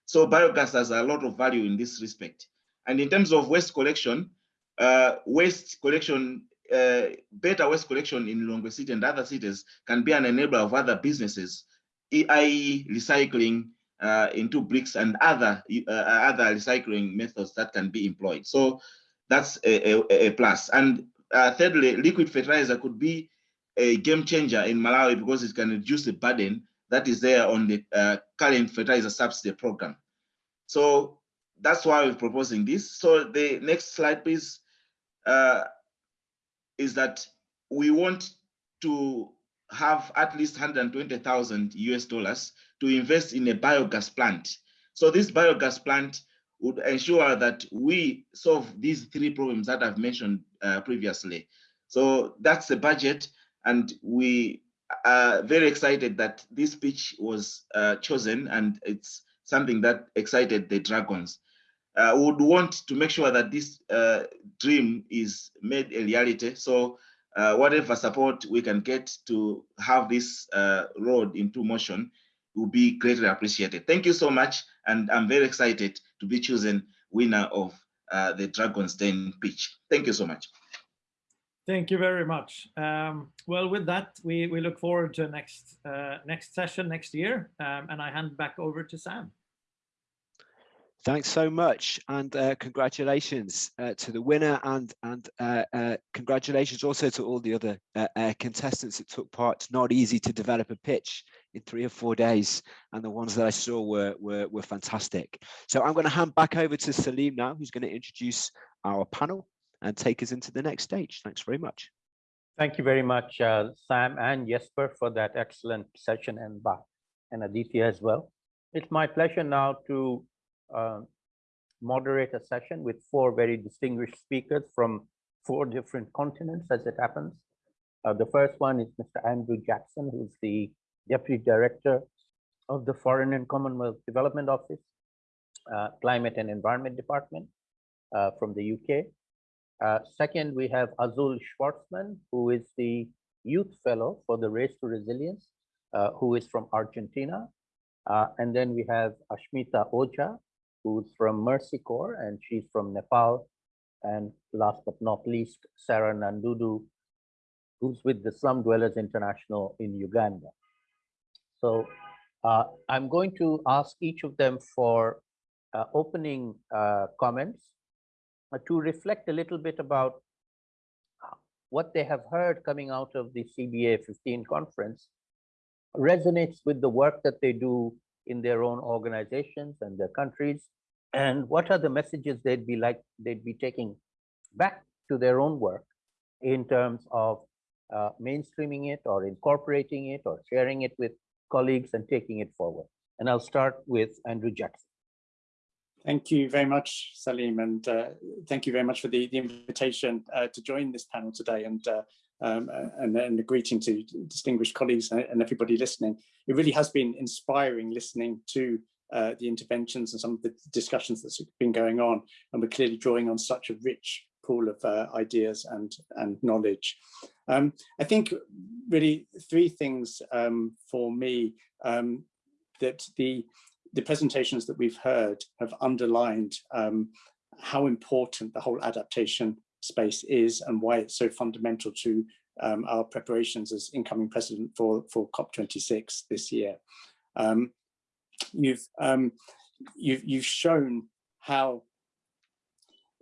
So biogas has a lot of value in this respect. And in terms of waste collection, uh, waste collection, uh, better waste collection in Lilongwe City and other cities can be an enabler of other businesses, i.e. recycling uh, into bricks and other, uh, other recycling methods that can be employed. So that's a, a, a plus. And uh, thirdly, liquid fertilizer could be a game changer in Malawi because it can reduce the burden that is there on the uh, current fertilizer subsidy program. So that's why we're proposing this. So the next slide, please, uh, is that we want to have at least 120,000 US dollars to invest in a biogas plant. So this biogas plant would ensure that we solve these three problems that I've mentioned uh, previously. So that's the budget, and we are very excited that this pitch was uh, chosen, and it's something that excited the Dragons. Uh, would want to make sure that this uh, dream is made a reality. So uh, whatever support we can get to have this uh, road into motion will be greatly appreciated. Thank you so much. And I'm very excited to be chosen winner of uh, the Dragon's Den pitch. Thank you so much. Thank you very much. Um, well, with that, we, we look forward to next uh, next session next year. Um, and I hand back over to Sam. Thanks so much, and uh, congratulations uh, to the winner, and and uh, uh congratulations also to all the other uh, uh, contestants that took part. It's not easy to develop a pitch in three or four days, and the ones that I saw were were, were fantastic. So I'm going to hand back over to Salim now, who's going to introduce our panel and take us into the next stage. Thanks very much. Thank you very much, Sam and Jesper, for that excellent session, and and Aditya as well. It's my pleasure now to uh, moderate a session with four very distinguished speakers from four different continents as it happens. Uh, the first one is Mr. Andrew Jackson, who's the Deputy Director of the Foreign and Commonwealth Development Office, uh, Climate and Environment Department uh, from the UK. Uh, second, we have Azul Schwartzman, who is the Youth Fellow for the Race to Resilience, uh, who is from Argentina. and then we have Ashmita Ojha, who's from Mercy Corps and she's from Nepal. And last but not least, Sarah Nandudu, who's with the Slum Dwellers International in Uganda. So uh, I'm going to ask each of them for uh, opening uh, comments uh, to reflect a little bit about what they have heard coming out of the CBA 15 conference resonates with the work that they do in their own organizations and their countries and what are the messages they'd be like they'd be taking back to their own work in terms of uh, mainstreaming it or incorporating it or sharing it with colleagues and taking it forward. And I'll start with Andrew Jackson. Thank you very much, Salim, and uh, thank you very much for the, the invitation uh, to join this panel today and, uh, um, and, and a greeting to distinguished colleagues and everybody listening. It really has been inspiring listening to uh, the interventions and some of the discussions that's been going on. And we're clearly drawing on such a rich pool of uh, ideas and, and knowledge. Um, I think really three things um, for me um, that the, the presentations that we've heard have underlined um, how important the whole adaptation space is and why it's so fundamental to um, our preparations as incoming president for, for COP26 this year. Um, you've um, you've you've shown how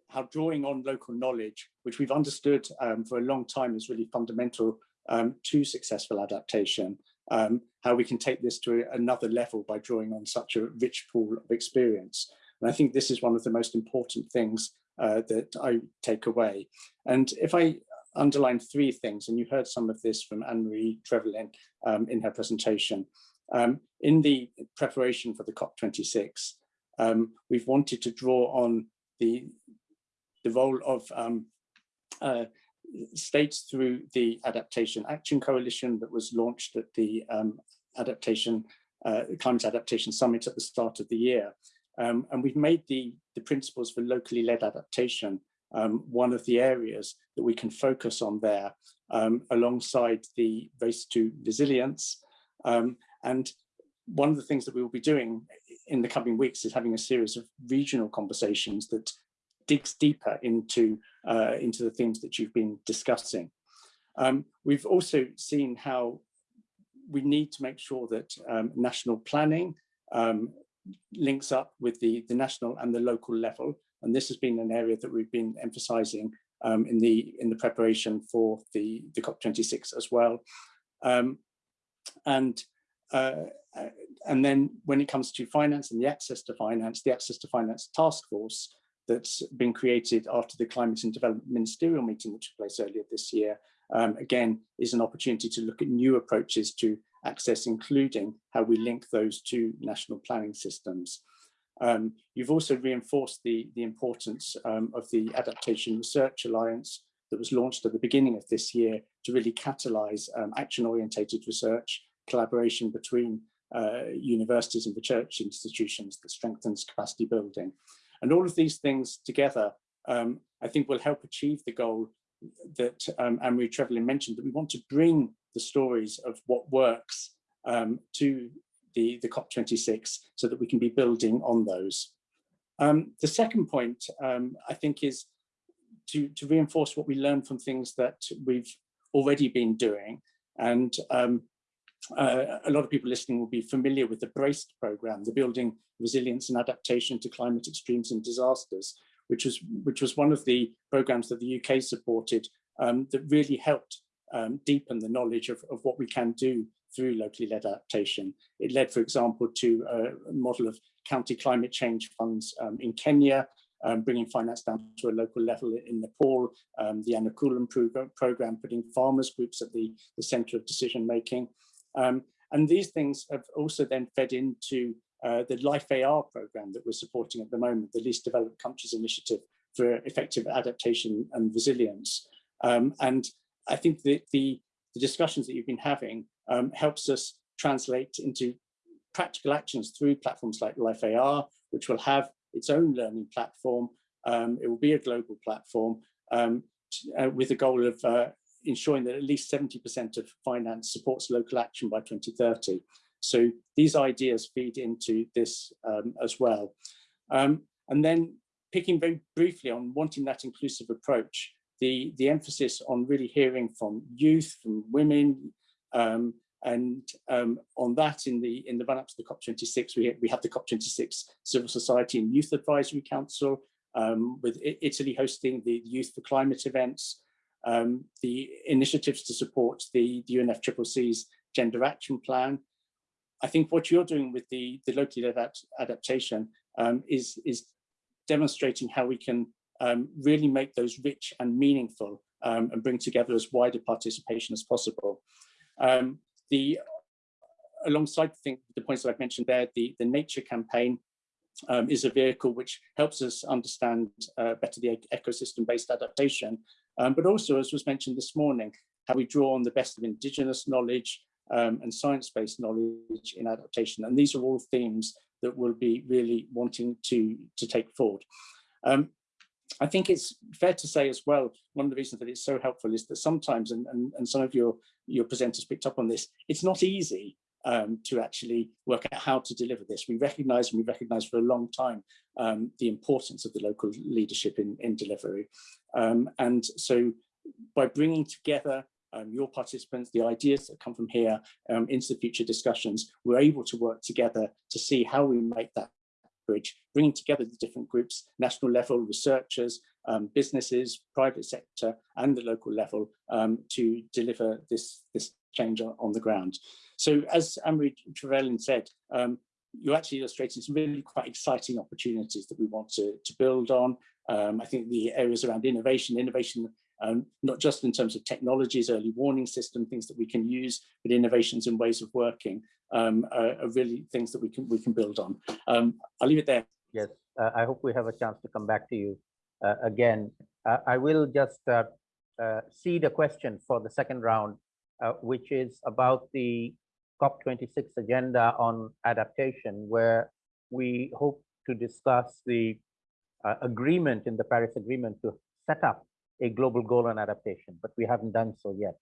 how drawing on local knowledge, which we've understood um, for a long time is really fundamental um, to successful adaptation, um, how we can take this to another level by drawing on such a rich pool of experience. And I think this is one of the most important things uh, that I take away. And if I underline three things, and you heard some of this from Anne-Marie Trevelyan um, in her presentation. Um, in the preparation for the COP26, um, we've wanted to draw on the, the role of um, uh, states through the Adaptation Action Coalition that was launched at the um, adaptation uh, Climate Adaptation Summit at the start of the year. Um, and we've made the, the principles for locally led adaptation um, one of the areas that we can focus on there um, alongside the race to resilience. Um, and one of the things that we will be doing in the coming weeks is having a series of regional conversations that digs deeper into, uh, into the themes that you've been discussing. Um, we've also seen how we need to make sure that um, national planning um, links up with the, the national and the local level and this has been an area that we've been emphasizing um, in the in the preparation for the, the COP26 as well. Um, and uh, and then when it comes to finance and the access to finance, the access to finance task force that's been created after the climate and development ministerial meeting that took place earlier this year, um, again, is an opportunity to look at new approaches to access, including how we link those two national planning systems. Um, you've also reinforced the, the importance um, of the Adaptation Research Alliance that was launched at the beginning of this year to really catalyse um, action-orientated research, collaboration between uh, universities and research institutions that strengthens capacity building. And all of these things together, um, I think will help achieve the goal that um, Anne-Marie Trevelyan mentioned, that we want to bring the stories of what works um, to the, the COP26 so that we can be building on those. Um, the second point, um, I think, is to, to reinforce what we learned from things that we've already been doing. And um, uh, a lot of people listening will be familiar with the BRACED program, the Building Resilience and Adaptation to Climate Extremes and Disasters, which was, which was one of the programs that the UK supported um, that really helped um, deepen the knowledge of, of what we can do through locally led adaptation. It led, for example, to a model of county climate change funds um, in Kenya, um, bringing finance down to a local level in Nepal, um, the Anukulan program, program, putting farmers groups at the, the center of decision making. Um, and these things have also then fed into uh, the Life AR program that we're supporting at the moment, the Least Developed Countries Initiative for Effective Adaptation and Resilience. Um, and I think that the, the discussions that you've been having um, helps us translate into practical actions through platforms like Life AR, which will have its own learning platform. Um, it will be a global platform um, uh, with the goal of uh, ensuring that at least 70% of finance supports local action by 2030. So these ideas feed into this um, as well. Um, and then picking very briefly on wanting that inclusive approach, the, the emphasis on really hearing from youth, from women, um, and um, on that, in the in the run up to the COP26, we, we have the COP26 Civil Society and Youth Advisory Council, um, with Italy hosting the Youth for Climate events, um, the initiatives to support the, the UNFCCC's Gender Action Plan. I think what you're doing with the, the locally led adaptation um, is, is demonstrating how we can um, really make those rich and meaningful um, and bring together as wider participation as possible. Um, the alongside the, the points that I've mentioned there, the, the nature campaign um, is a vehicle which helps us understand uh, better the ecosystem-based adaptation, um, but also, as was mentioned this morning, how we draw on the best of indigenous knowledge um, and science-based knowledge in adaptation. And these are all themes that we'll be really wanting to, to take forward. I think it's fair to say as well, one of the reasons that it's so helpful is that sometimes, and, and, and some of your, your presenters picked up on this, it's not easy um, to actually work out how to deliver this. We recognize and we recognize for a long time um, the importance of the local leadership in, in delivery. Um, and so by bringing together um, your participants, the ideas that come from here um, into the future discussions, we're able to work together to see how we make that bridge, bringing together the different groups, national level, researchers, um, businesses, private sector, and the local level um, to deliver this, this change on, the ground. So as Anne-Marie Trevelyan said, um, you're actually illustrating some really quite exciting opportunities that we want to, to build on. Um, I think the areas around innovation, innovation um, not just in terms of technologies, early warning system, things that we can use, but innovations in ways of working um, are, are, really things that we can we can build on. Um, I'll leave it there. Yes, uh, I hope we have a chance to come back to you uh, again. Uh, I will just uh, uh, seed a question for the second round, uh, which is about the COP26 agenda on adaptation, where we hope to discuss the agreement in the Paris Agreement to set up a global goal on adaptation, but we haven't done so yet.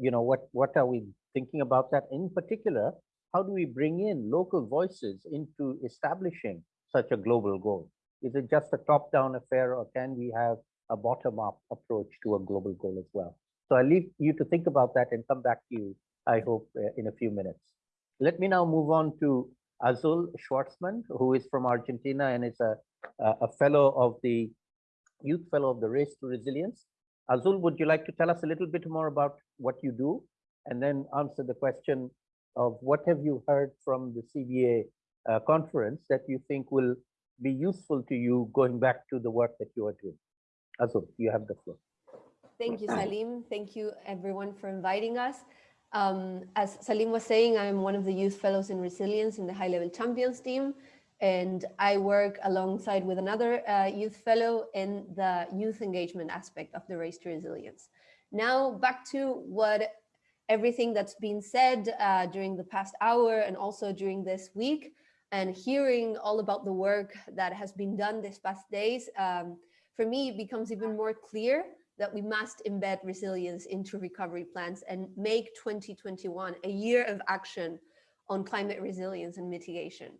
You know, what, what are we thinking about that? In particular, how do we bring in local voices into establishing such a global goal? Is it just a top-down affair or can we have a bottom-up approach to a global goal as well? So I leave you to think about that and come back to you, I hope, uh, in a few minutes. Let me now move on to Azul Schwartzman, who is from Argentina and is a, a fellow of the Youth Fellow of the Race to Resilience. Azul, would you like to tell us a little bit more about what you do and then answer the question of what have you heard from the CBA uh, conference that you think will be useful to you going back to the work that you are doing? Azul, you have the floor. Thank you, Salim. Thank you, everyone, for inviting us. Um, as Salim was saying, I'm one of the Youth Fellows in Resilience in the High Level Champions team and I work alongside with another uh, youth fellow in the youth engagement aspect of the Race to Resilience. Now back to what everything that's been said uh, during the past hour and also during this week and hearing all about the work that has been done these past days, um, for me, it becomes even more clear that we must embed resilience into recovery plans and make 2021 a year of action on climate resilience and mitigation.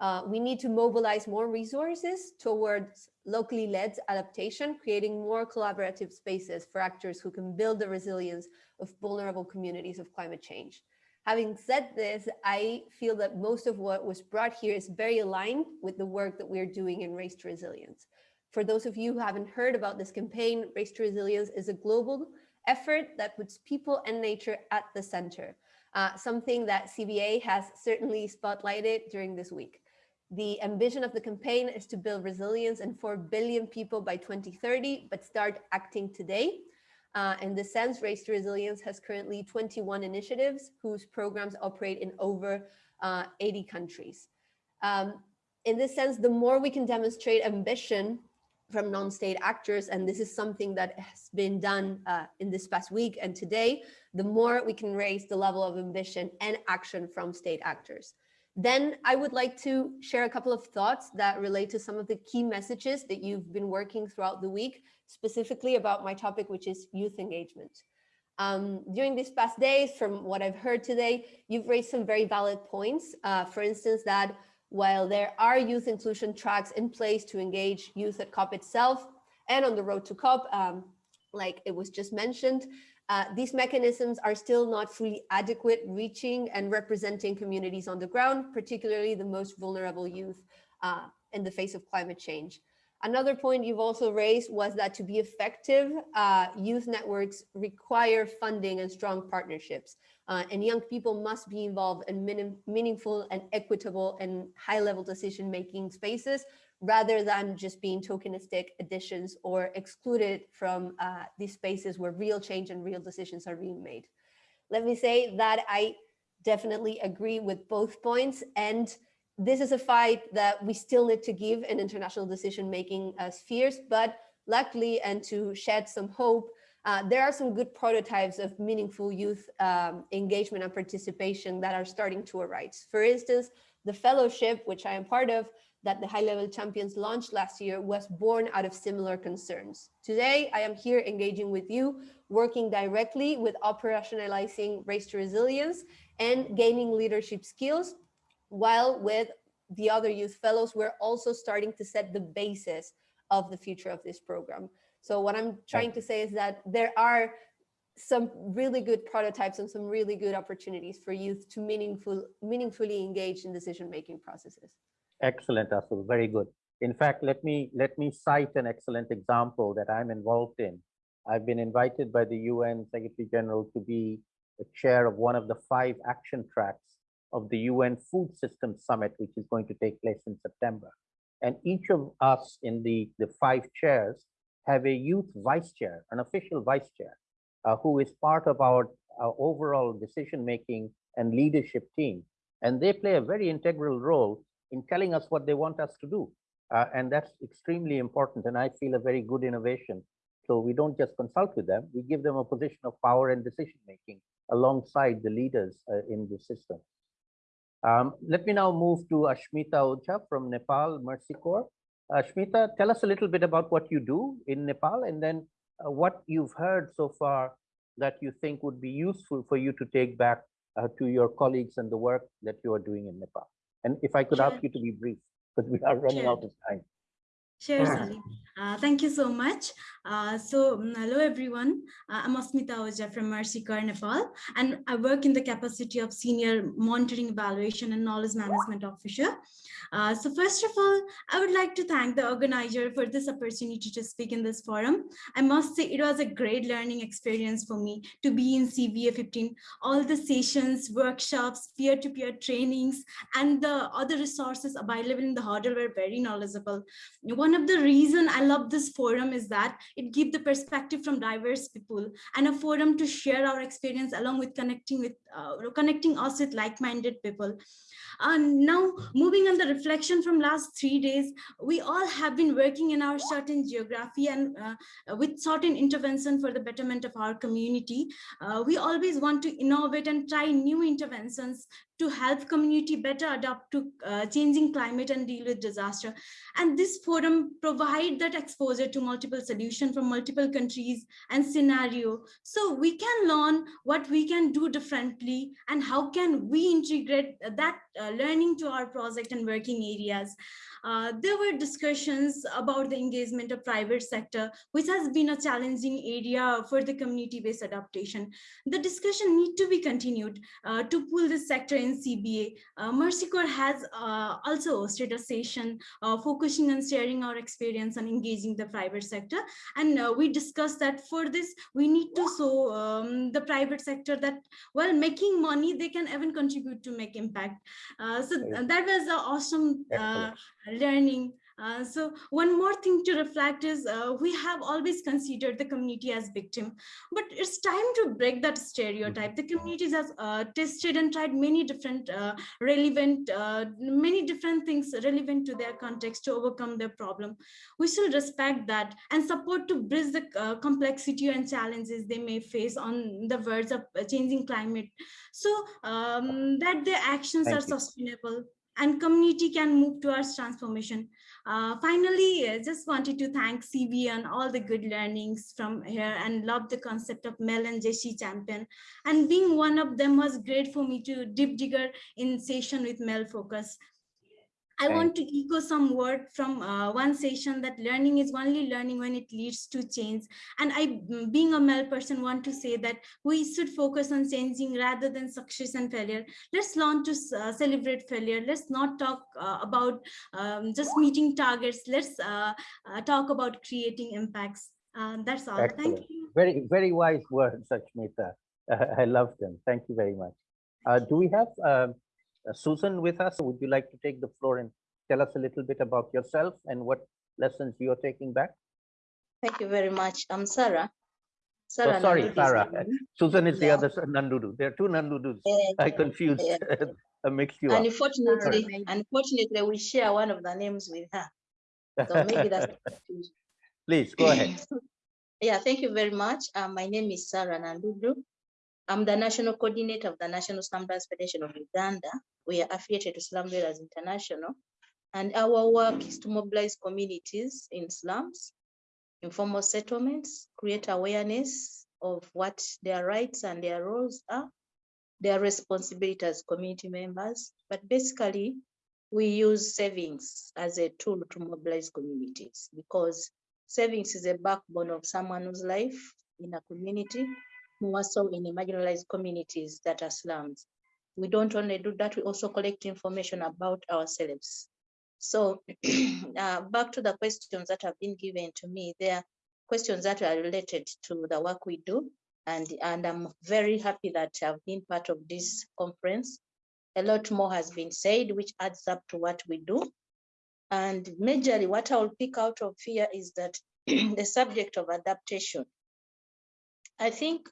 Uh, we need to mobilize more resources towards locally led adaptation, creating more collaborative spaces for actors who can build the resilience of vulnerable communities of climate change. Having said this, I feel that most of what was brought here is very aligned with the work that we're doing in Race to Resilience. For those of you who haven't heard about this campaign, Race to Resilience is a global effort that puts people and nature at the center, uh, something that CBA has certainly spotlighted during this week. The ambition of the campaign is to build resilience in 4 billion people by 2030, but start acting today. Uh, in this sense, Race to Resilience has currently 21 initiatives whose programs operate in over uh, 80 countries. Um, in this sense, the more we can demonstrate ambition from non-state actors, and this is something that has been done uh, in this past week and today, the more we can raise the level of ambition and action from state actors. Then I would like to share a couple of thoughts that relate to some of the key messages that you've been working throughout the week, specifically about my topic, which is youth engagement. Um, during these past days, from what I've heard today, you've raised some very valid points. Uh, for instance, that while there are youth inclusion tracks in place to engage youth at COP itself and on the road to COP, um, like it was just mentioned, uh, these mechanisms are still not fully adequate reaching and representing communities on the ground, particularly the most vulnerable youth uh, in the face of climate change. Another point you've also raised was that to be effective, uh, youth networks require funding and strong partnerships. Uh, and young people must be involved in meaningful and equitable and high level decision making spaces rather than just being tokenistic additions or excluded from uh, these spaces where real change and real decisions are being made. Let me say that I definitely agree with both points. And this is a fight that we still need to give in international decision-making uh, spheres, but luckily, and to shed some hope, uh, there are some good prototypes of meaningful youth um, engagement and participation that are starting to arise. For instance, the fellowship, which I am part of, that the high level champions launched last year was born out of similar concerns. Today, I am here engaging with you, working directly with operationalizing race to resilience and gaining leadership skills, while with the other youth fellows, we're also starting to set the basis of the future of this program. So what I'm trying to say is that there are some really good prototypes and some really good opportunities for youth to meaningful, meaningfully engage in decision-making processes. Excellent, Azul. Very good. In fact, let me let me cite an excellent example that I'm involved in. I've been invited by the UN Secretary General to be the chair of one of the five action tracks of the UN Food Systems Summit, which is going to take place in September. And each of us in the, the five chairs have a youth vice chair, an official vice chair, uh, who is part of our, our overall decision-making and leadership team. And they play a very integral role in telling us what they want us to do. Uh, and that's extremely important. And I feel a very good innovation. So we don't just consult with them, we give them a position of power and decision-making alongside the leaders uh, in the system. Um, let me now move to Ashmita Ojha from Nepal Mercy Corps. Ashmita, tell us a little bit about what you do in Nepal and then uh, what you've heard so far that you think would be useful for you to take back uh, to your colleagues and the work that you are doing in Nepal. And if I could Sure. ask you to be brief, because we are running Sure. out of time. Sure, Salim. Uh, thank you so much. Uh, so, mm, hello everyone. Uh, I'm Asmita Ojha from Mercy Corps, Nepal, and I work in the capacity of Senior Monitoring Evaluation and Knowledge Management Officer. Uh, so first of all, I would like to thank the organizer for this opportunity to speak in this forum. I must say it was a great learning experience for me to be in CBA 15. All the sessions, workshops, peer-to-peer trainings, and the other resources available in the huddle were very knowledgeable. One of the reason I love this forum is that it gives the perspective from diverse people and a forum to share our experience along with connecting with uh, connecting us with like-minded people. And now moving on the reflection from last three days, we all have been working in our certain geography and uh, with certain intervention for the betterment of our community. Uh, we always want to innovate and try new interventions to help community better adapt to uh, changing climate and deal with disaster. And this forum provide that exposure to multiple solutions from multiple countries and scenario. So we can learn what we can do differently and how can we integrate that uh, learning to our project and working areas. Uh, there were discussions about the engagement of private sector, which has been a challenging area for the community-based adaptation. The discussion need to be continued uh, to pull this sector in CBA. Uh, Mercy Corps has uh, also hosted a session uh, focusing on sharing our experience on engaging the private sector. And uh, we discussed that for this, we need to show um, the private sector that while making money, they can even contribute to make impact. Uh, so that was an awesome uh, learning. Uh, so one more thing to reflect is uh, we have always considered the community as victim, but it's time to break that stereotype. The communities has uh, tested and tried many different uh, relevant, uh, many different things relevant to their context to overcome their problem. We should respect that and support to bridge the uh, complexity and challenges they may face on the verge of changing climate, so um, that their actions Thank are you. sustainable and community can move towards transformation. Uh, finally, I just wanted to thank CB and all the good learnings from here and love the concept of MEL and GESI champion. And being one of them was great for me to deep digger in session with MEL Focus. I want to echo some word from uh, one session that learning is only learning when it leads to change. And I, mm, being a MEL person, want to say that we should focus on changing rather than success and failure. Let's learn to uh, celebrate failure. Let's not talk uh, about um, just meeting targets. Let's uh, uh, talk about creating impacts. Uh, that's all. Thank you. Very, very wise words, Ashmita. I love them. Thank you very much. Uh, do we have um, uh, Susan with us? Would you like to take the floor and tell us a little bit about yourself and what lessons you're taking back? Thank you very much. I'm Sarah. Oh, Sarah sorry, Nandudu Sarah. Susan is the other Nandudu. There are two Nandudus. Yeah, I confused, yeah. I mixed you up. Unfortunately, unfortunately, we share one of the names with her. So maybe that's. Please, go ahead. Yeah, thank you very much. Uh, my name is Sarah Nandudu. I'm the national coordinator of the National Slum Dwellers Federation of Uganda. We are affiliated to Slum Dwellers International. And our work is to mobilize communities in slums, informal settlements, create awareness of what their rights and their roles are, their responsibility as community members. But basically, we use savings as a tool to mobilize communities because savings is a backbone of someone's life in a community, more so in the marginalized communities that are slums. We don't only do that, we also collect information about ourselves. So uh, back to the questions that have been given to me, there are questions that are related to the work we do. And, and I'm very happy that I've been part of this conference. A lot more has been said, which adds up to what we do. And majorly what I'll pick out of here is that the subject of adaptation. I think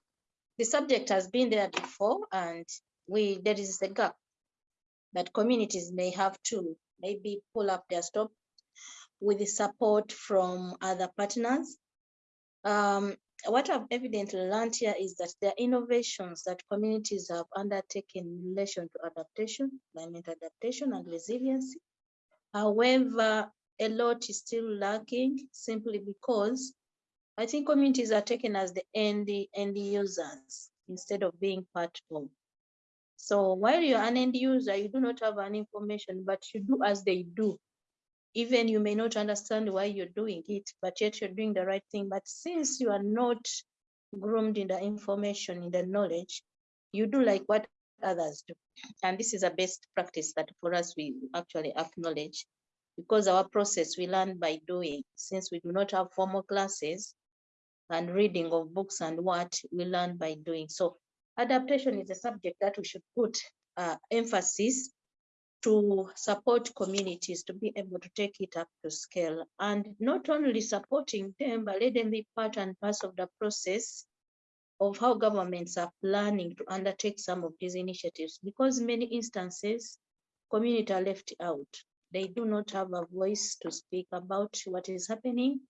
the subject has been there before and we there is a gap that communities may have to maybe pull up their stop with the support from other partners. Um, what I've evidently learned here is that there are innovations that communities have undertaken in relation to adaptation, climate adaptation and resiliency. However, a lot is still lacking simply because I think communities are taken as the end, end users instead of being part of. So while you're an end user, you do not have an information, but you do as they do. Even you may not understand why you're doing it, but yet you're doing the right thing. But since you are not groomed in the information, in the knowledge, you do like what others do. And this is a best practice that for us, we actually acknowledge because our process we learn by doing. Since we do not have formal classes and reading of books and what we learn by doing. So adaptation is a subject that we should put uh, emphasis to support communities to be able to take it up to scale and not only supporting them, but let them be part and parcel of the process of how governments are planning to undertake some of these initiatives because many instances community are left out. They do not have a voice to speak about what is happening,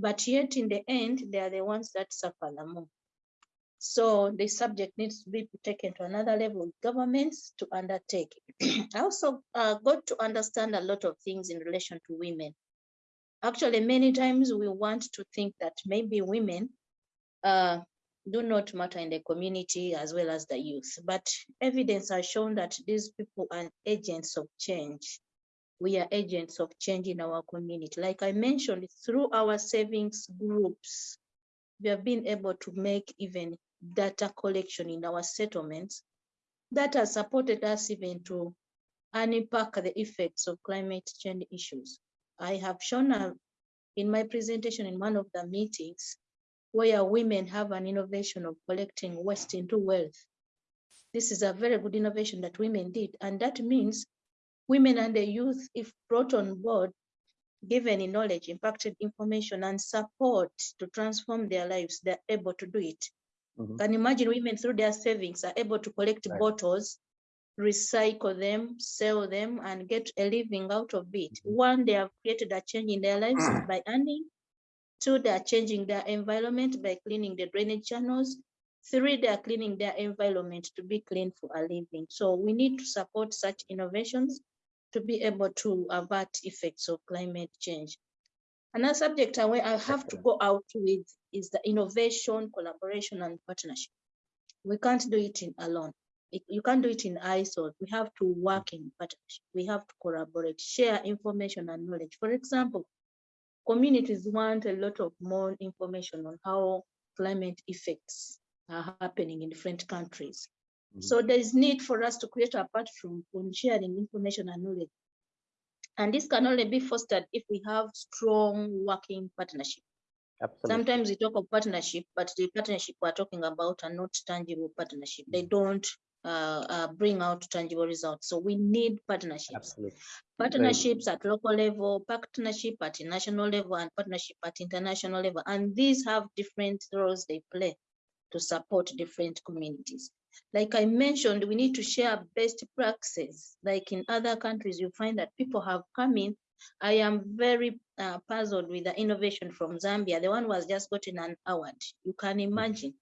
but yet in the end, they are the ones that suffer the most. So the subject needs to be taken to another level with governments to undertake. I also uh, got to understand a lot of things in relation to women. Actually, many times we want to think that maybe women uh, do not matter in the community as well as the youth, but evidence has shown that these people are agents of change. We are agents of change in our community. Like I mentioned, through our savings groups, we have been able to make even data collection in our settlements that has supported us even to unpack the effects of climate change issues. I have shown uh, in my presentation in one of the meetings where women have an innovation of collecting waste into wealth. This is a very good innovation that women did, and that means women and the youth, if brought on board, given in knowledge, impacted information, and support to transform their lives, they're able to do it. Mm-hmm. Can imagine women through their savings are able to collect right. bottles, recycle them, sell them, and get a living out of it. Mm-hmm. One, they have created a change in their lives mm. by earning. Two, they are changing their environment by cleaning the drainage channels. Three, they are cleaning their environment to be clean for a living. So we need to support such innovations to be able to avert effects of climate change. Another subject I have to go out with is the innovation, collaboration, and partnership. We can't do it in alone. You can't do it in isolation. We have to work in partnership. We have to collaborate, share information and knowledge. For example, communities want a lot of more information on how climate effects are happening in different countries. Mm -hmm. So there is need for us to create a platform on sharing information and knowledge and this can only be fostered if we have strong working partnership. Absolutely. Sometimes we talk of partnership, but the partnership we're talking about are not tangible partnership. They don't uh, uh, bring out tangible results. So we need partnerships. Absolutely. Partnerships at local level, partnership at national level, and partnership at international level. And these have different roles they play to support different communities. Like I mentioned, we need to share best practices. Like in other countries, you find that people have come in. I am very uh, puzzled with the innovation from Zambia. The one was just gotten an award. You can imagine.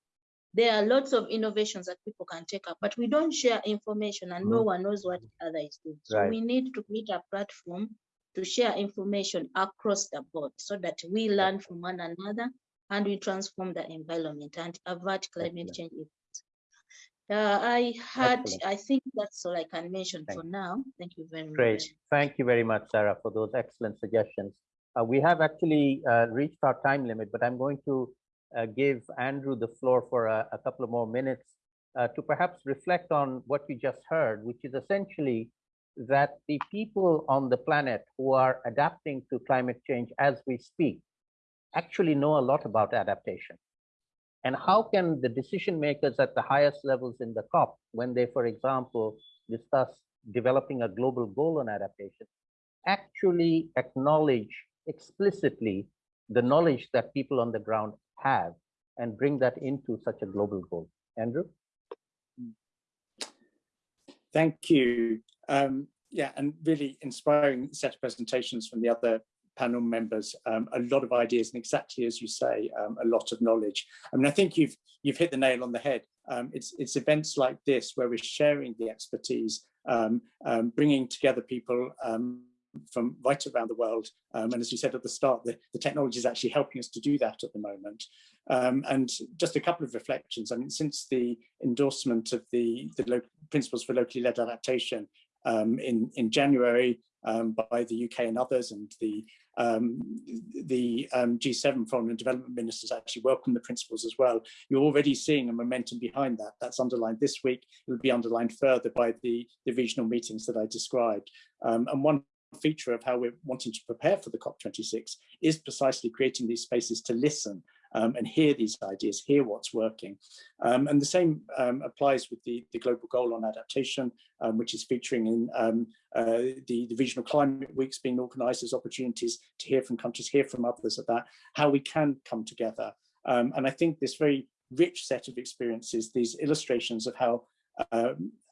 There are lots of innovations that people can take up, but we don't share information and no mm-hmm. one knows what the other is doing. So right. we need to create a platform to share information across the board so that we learn from one another and we transform the environment and avert climate change uh, I had, Excellent. I think that's all I can mention Thank for you. now. Thank you very Great. much. Great. Thank you very much, Sarah, for those excellent suggestions. Uh, we have actually uh, reached our time limit, but I'm going to uh, give Andrew the floor for a, a couple of more minutes uh, to perhaps reflect on what you just heard, which is essentially that the people on the planet who are adapting to climate change as we speak actually know a lot about adaptation. And how can the decision makers at the highest levels in the COP, when they, for example, discuss developing a global goal on adaptation, actually acknowledge explicitly the knowledge that people on the ground have and bring that into such a global goal. Andrew? Thank you. Um, yeah, and really inspiring set of presentations from the other panel members. Um, a lot of ideas, and exactly as you say, um, a lot of knowledge. I mean, I think you've you've hit the nail on the head. Um, it's it's events like this where we're sharing the expertise, um, um, bringing together people um, from right around the world. Um, and as you said at the start, the, the technology is actually helping us to do that at the moment. Um, and just a couple of reflections. I mean, since the endorsement of the, the principles for locally led adaptation um, in, in January um, by the UK and others, and the, um, the um, G7 Foreign and Development Ministers actually welcome the principles as well. You're already seeing a momentum behind that. That's underlined this week. It will be underlined further by the, the regional meetings that I described. and one feature of how we're wanting to prepare for the COP26 is precisely creating these spaces to listen um, and hear these ideas, hear what's working. Um, and the same um, applies with the, the global goal on adaptation, um, which is featuring in um, uh, the, the regional climate weeks being organized as opportunities to hear from countries, hear from others about how we can come together. Um, and I think this very rich set of experiences, these illustrations of how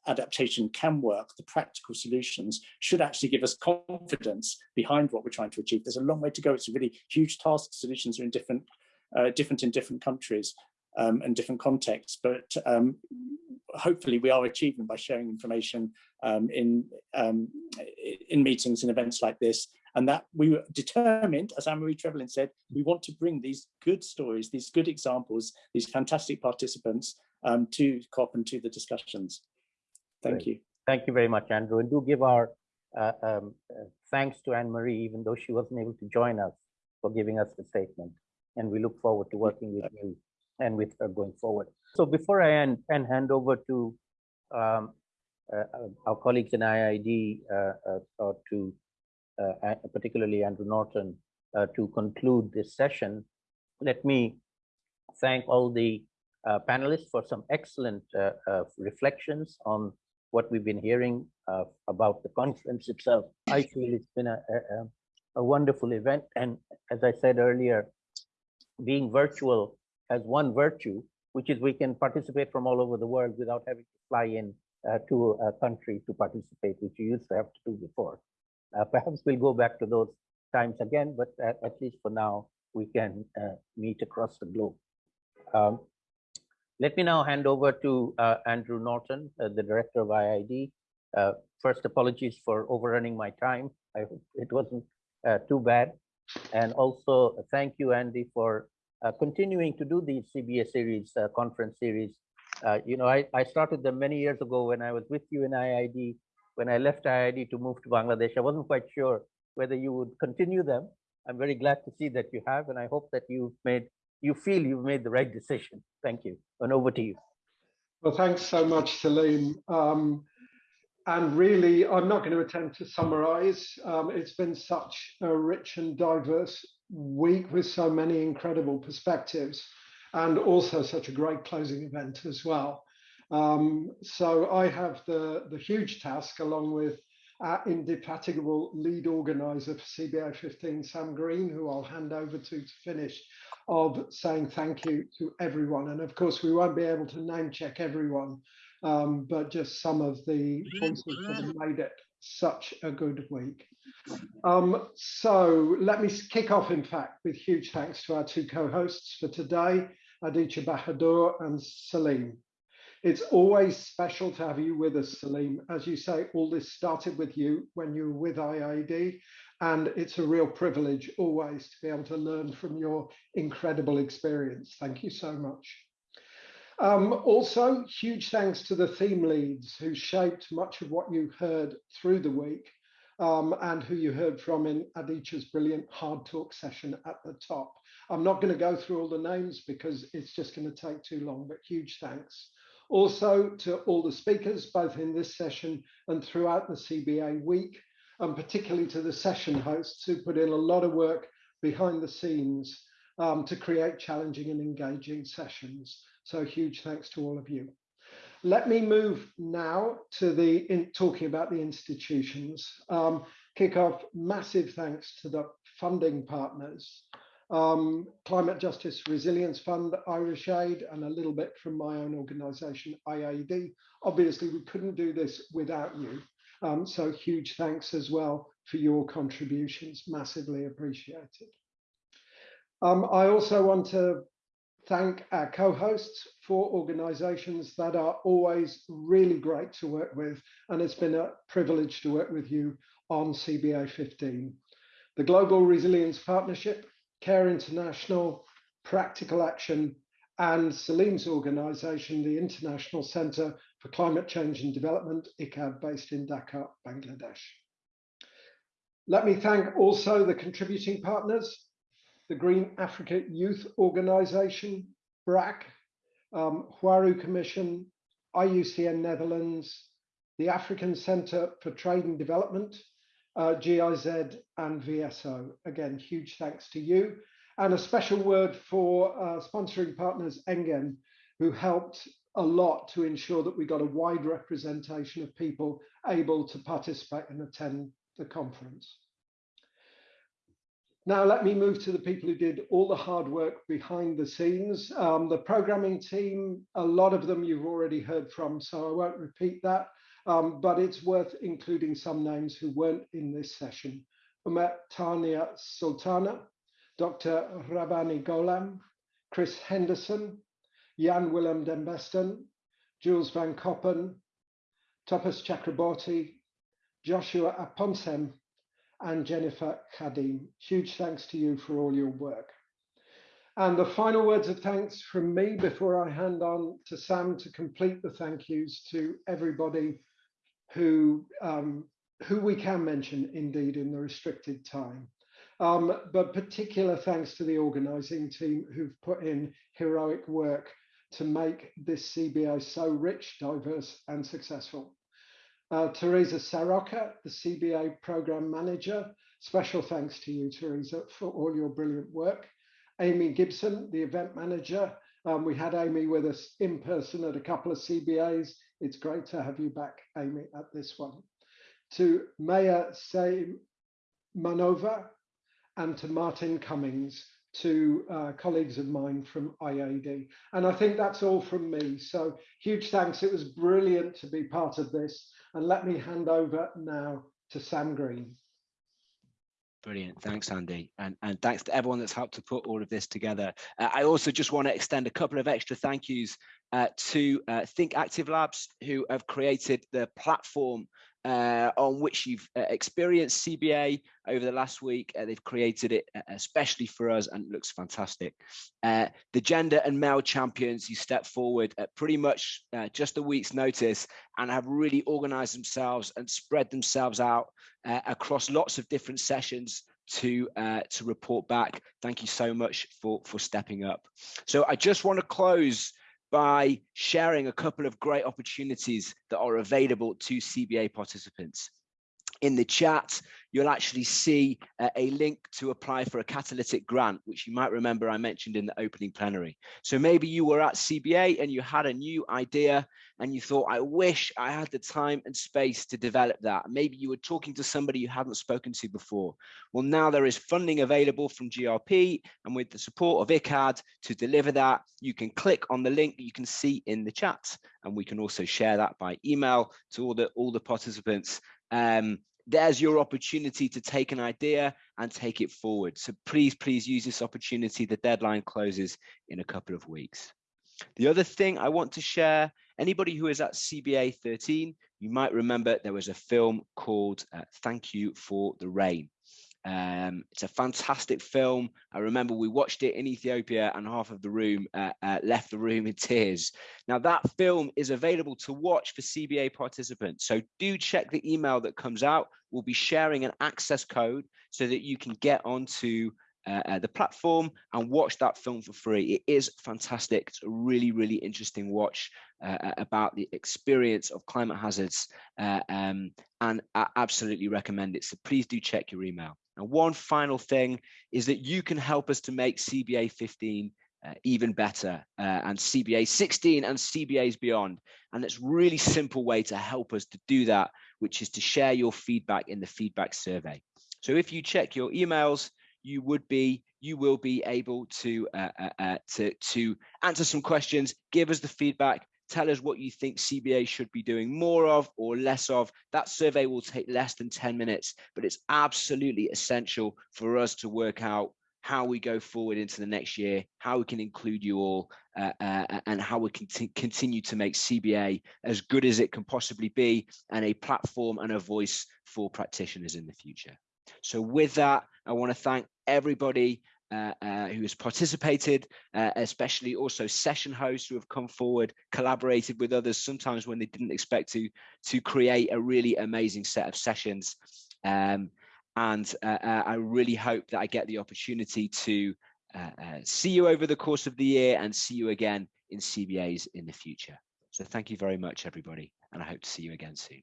adaptation can work, the practical solutions should actually give us confidence behind what we're trying to achieve. There's a long way to go. It's a really huge task. Solutions are in different, uh, different in different countries um, and different contexts, but um, hopefully we are achieving by sharing information um, in, um, in meetings and events like this. And that we were determined, as Anne-Marie Trevelyan said, we want to bring these good stories, these good examples, these fantastic participants um, to COP and to the discussions. Thank Great. you. Thank you very much, Andrew. And do give our uh, um, uh, thanks to Anne-Marie, even though she wasn't able to join us, for giving us the statement. And we look forward to working with you and with her going forward. So before I end and hand over to um, uh, uh our colleagues in IIED, uh, uh, or to particularly Andrew Norton, to conclude this session, let me thank all the uh, panelists for some excellent uh, uh, reflections on what we've been hearing about the conference itself. I feel it's been a, a, a wonderful event. And as I said earlier, being virtual has one virtue, which is we can participate from all over the world without having to fly in uh, to a country to participate, which you used to have to do before. Uh, perhaps we'll go back to those times again, but at, at least for now, we can uh, meet across the globe. Um, let me now hand over to uh, Andrew Norton, uh, the director of IIED. Uh, first, apologies for overrunning my time. I hope it wasn't too bad. And also uh, thank you, Andy, for uh, continuing to do these CBA series, conference series. you know, I, I started them many years ago when I was with you in IIED. When I left IIED to move to Bangladesh, I wasn't quite sure whether you would continue them. I'm very glad to see that you have, and I hope that you've made you feel you've made the right decision. Thank you. And over to you. Well, thanks so much, Salim. Um, and really, I'm not going to attempt to summarize. Um, it's been such a rich and diverse week with so many incredible perspectives and also such a great closing event as well. Um, so I have the, the huge task along with our indefatigable lead organizer for CBA 15, Sam Green, who I'll hand over to to finish, of saying thank you to everyone. And of course, we won't be able to name check everyone, um, but just some of the voices that have made it such a good week. Um, so let me kick off, in fact, with huge thanks to our two co-hosts for today, Aditya Bahadur and Salim. It's always special to have you with us, Salim. As you say, all this started with you when you were with IIED, and it's a real privilege always to be able to learn from your incredible experience. Thank you so much. Um, also, huge thanks to the theme leads who shaped much of what you heard through the week um, and who you heard from in Aditya's brilliant hard talk session at the top. I'm not going to go through all the names because it's just going to take too long, but huge thanks. Also to all the speakers, both in this session and throughout the CBA week, and particularly to the session hosts who put in a lot of work behind the scenes um, to create challenging and engaging sessions. So huge thanks to all of you. Let me move now to the in, talking about the institutions. Um, kick off, massive thanks to the funding partners, um, Climate Justice Resilience Fund, Irish Aid, and a little bit from my own organisation, IIED. Obviously, we couldn't do this without you. Um, so huge thanks as well for your contributions, massively appreciated. Um, I also want to thank our co-hosts for organizations that are always really great to work with. And it's been a privilege to work with you on CBA 15. The Global Resilience Partnership, CARE International, Practical Action, and Salim's organization, the International Center for Climate Change and Development, ICCCAD, based in Dhaka, Bangladesh. Let me thank also the contributing partners, the Green Africa Youth Organization, BRAC, um, Huairou Commission, IUCN Netherlands, the African Center for Trade and Development, uh, GIZ and VSO. Again, huge thanks to you. And a special word for uh, sponsoring partners Engen, who helped a lot to ensure that we got a wide representation of people able to participate and attend the conference. Now let me move to the people who did all the hard work behind the scenes. Um, the programming team, a lot of them you've already heard from, so I won't repeat that, um, but it's worth including some names who weren't in this session. Umet Tania Sultana, Dr. Rabani Golam, Chris Henderson, Jan Willem den Besten, Jules van Koppen, Tapas Chakraborty, Joshua Amponsem, and Jennifer Khadim. Huge thanks to you for all your work. And the final words of thanks from me before I hand on to Sam to complete the thank yous to everybody who, um, who we can mention indeed in the restricted time. Um, but particular thanks to the organizing team who've put in heroic work to make this CBA so rich, diverse and successful. Uh, Teresa Saroka, the CBA Program Manager. Special thanks to you, Teresa, for all your brilliant work. Amy Gibson, the Event Manager. Um, we had Amy with us in person at a couple of CBAs. It's great to have you back, Amy, at this one. To Maya Manova and to Martin Cummings, to uh, colleagues of mine from IIED. And I think that's all from me. So huge thanks. It was brilliant to be part of this. And let me hand over now to Sam Green. Brilliant. Thanks, Andy. And, and thanks to everyone that's helped to put all of this together. Uh, I also just want to extend a couple of extra thank yous uh, to uh, Think Active Labs, who have created the platform uh, on which you've uh, experienced CBA over the last week. Uh, they've created it uh, especially for us and looks fantastic. Uh, the gender and MEL champions who step forward at pretty much uh, just a week's notice and have really organized themselves and spread themselves out across lots of different sessions to to report back. Thank you so much for, for stepping up. So I just want to close by sharing a couple of great opportunities that are available to CBA participants. In the chat, you'll actually see uh, a link to apply for a catalytic grant, which you might remember I mentioned in the opening plenary. So maybe you were at CBA and you had a new idea and you thought, I wish I had the time and space to develop that. Maybe you were talking to somebody you hadn't spoken to before. Well, now there is funding available from GRP and with the support of ICCCAD to deliver that, you can click on the link you can see in the chat and we can also share that by email to all the, all the participants um, there's your opportunity to take an idea and take it forward. So please, please use this opportunity. The deadline closes in a couple of weeks. The other thing I want to share, anybody who is at CBA 13, you might remember there was a film called uh, Thank You for the Rain. Um, it's a fantastic film. I remember we watched it in Ethiopia and half of the room uh, uh, left the room in tears. Now that film is available to watch for CBA participants. So do check the email that comes out. We'll be sharing an access code so that you can get onto uh, uh, the platform and watch that film for free. It is fantastic. It's a really, really interesting watch uh, uh about the experience of climate hazards uh, um, and I absolutely recommend it. So please do check your email. And one final thing is that you can help us to make CBA 15 uh, even better uh, and CBA 16 and CBAs beyond. And it's really simple way to help us to do that which is to share your feedback in the feedback survey. So if you check your emails, you would be you will be able to uh, uh, uh, to to answer some questions give us the feedback tell us what you think cba should be doing more of or less of. That survey will take less than 10 minutes but it's absolutely essential for us to work out how we go forward into the next year how we can include you all uh, uh, and how we can continue to make cba as good as it can possibly be and a platform and a voice for practitioners in the future. So with that, I want to thank everybody uh, uh, who has participated, uh, especially also session hosts who have come forward, collaborated with others, sometimes when they didn't expect to, to create a really amazing set of sessions. Um, and uh, uh, I really hope that I get the opportunity to see you over the course of the year and see you again in CBAs in the future. So thank you very much, everybody, and I hope to see you again soon.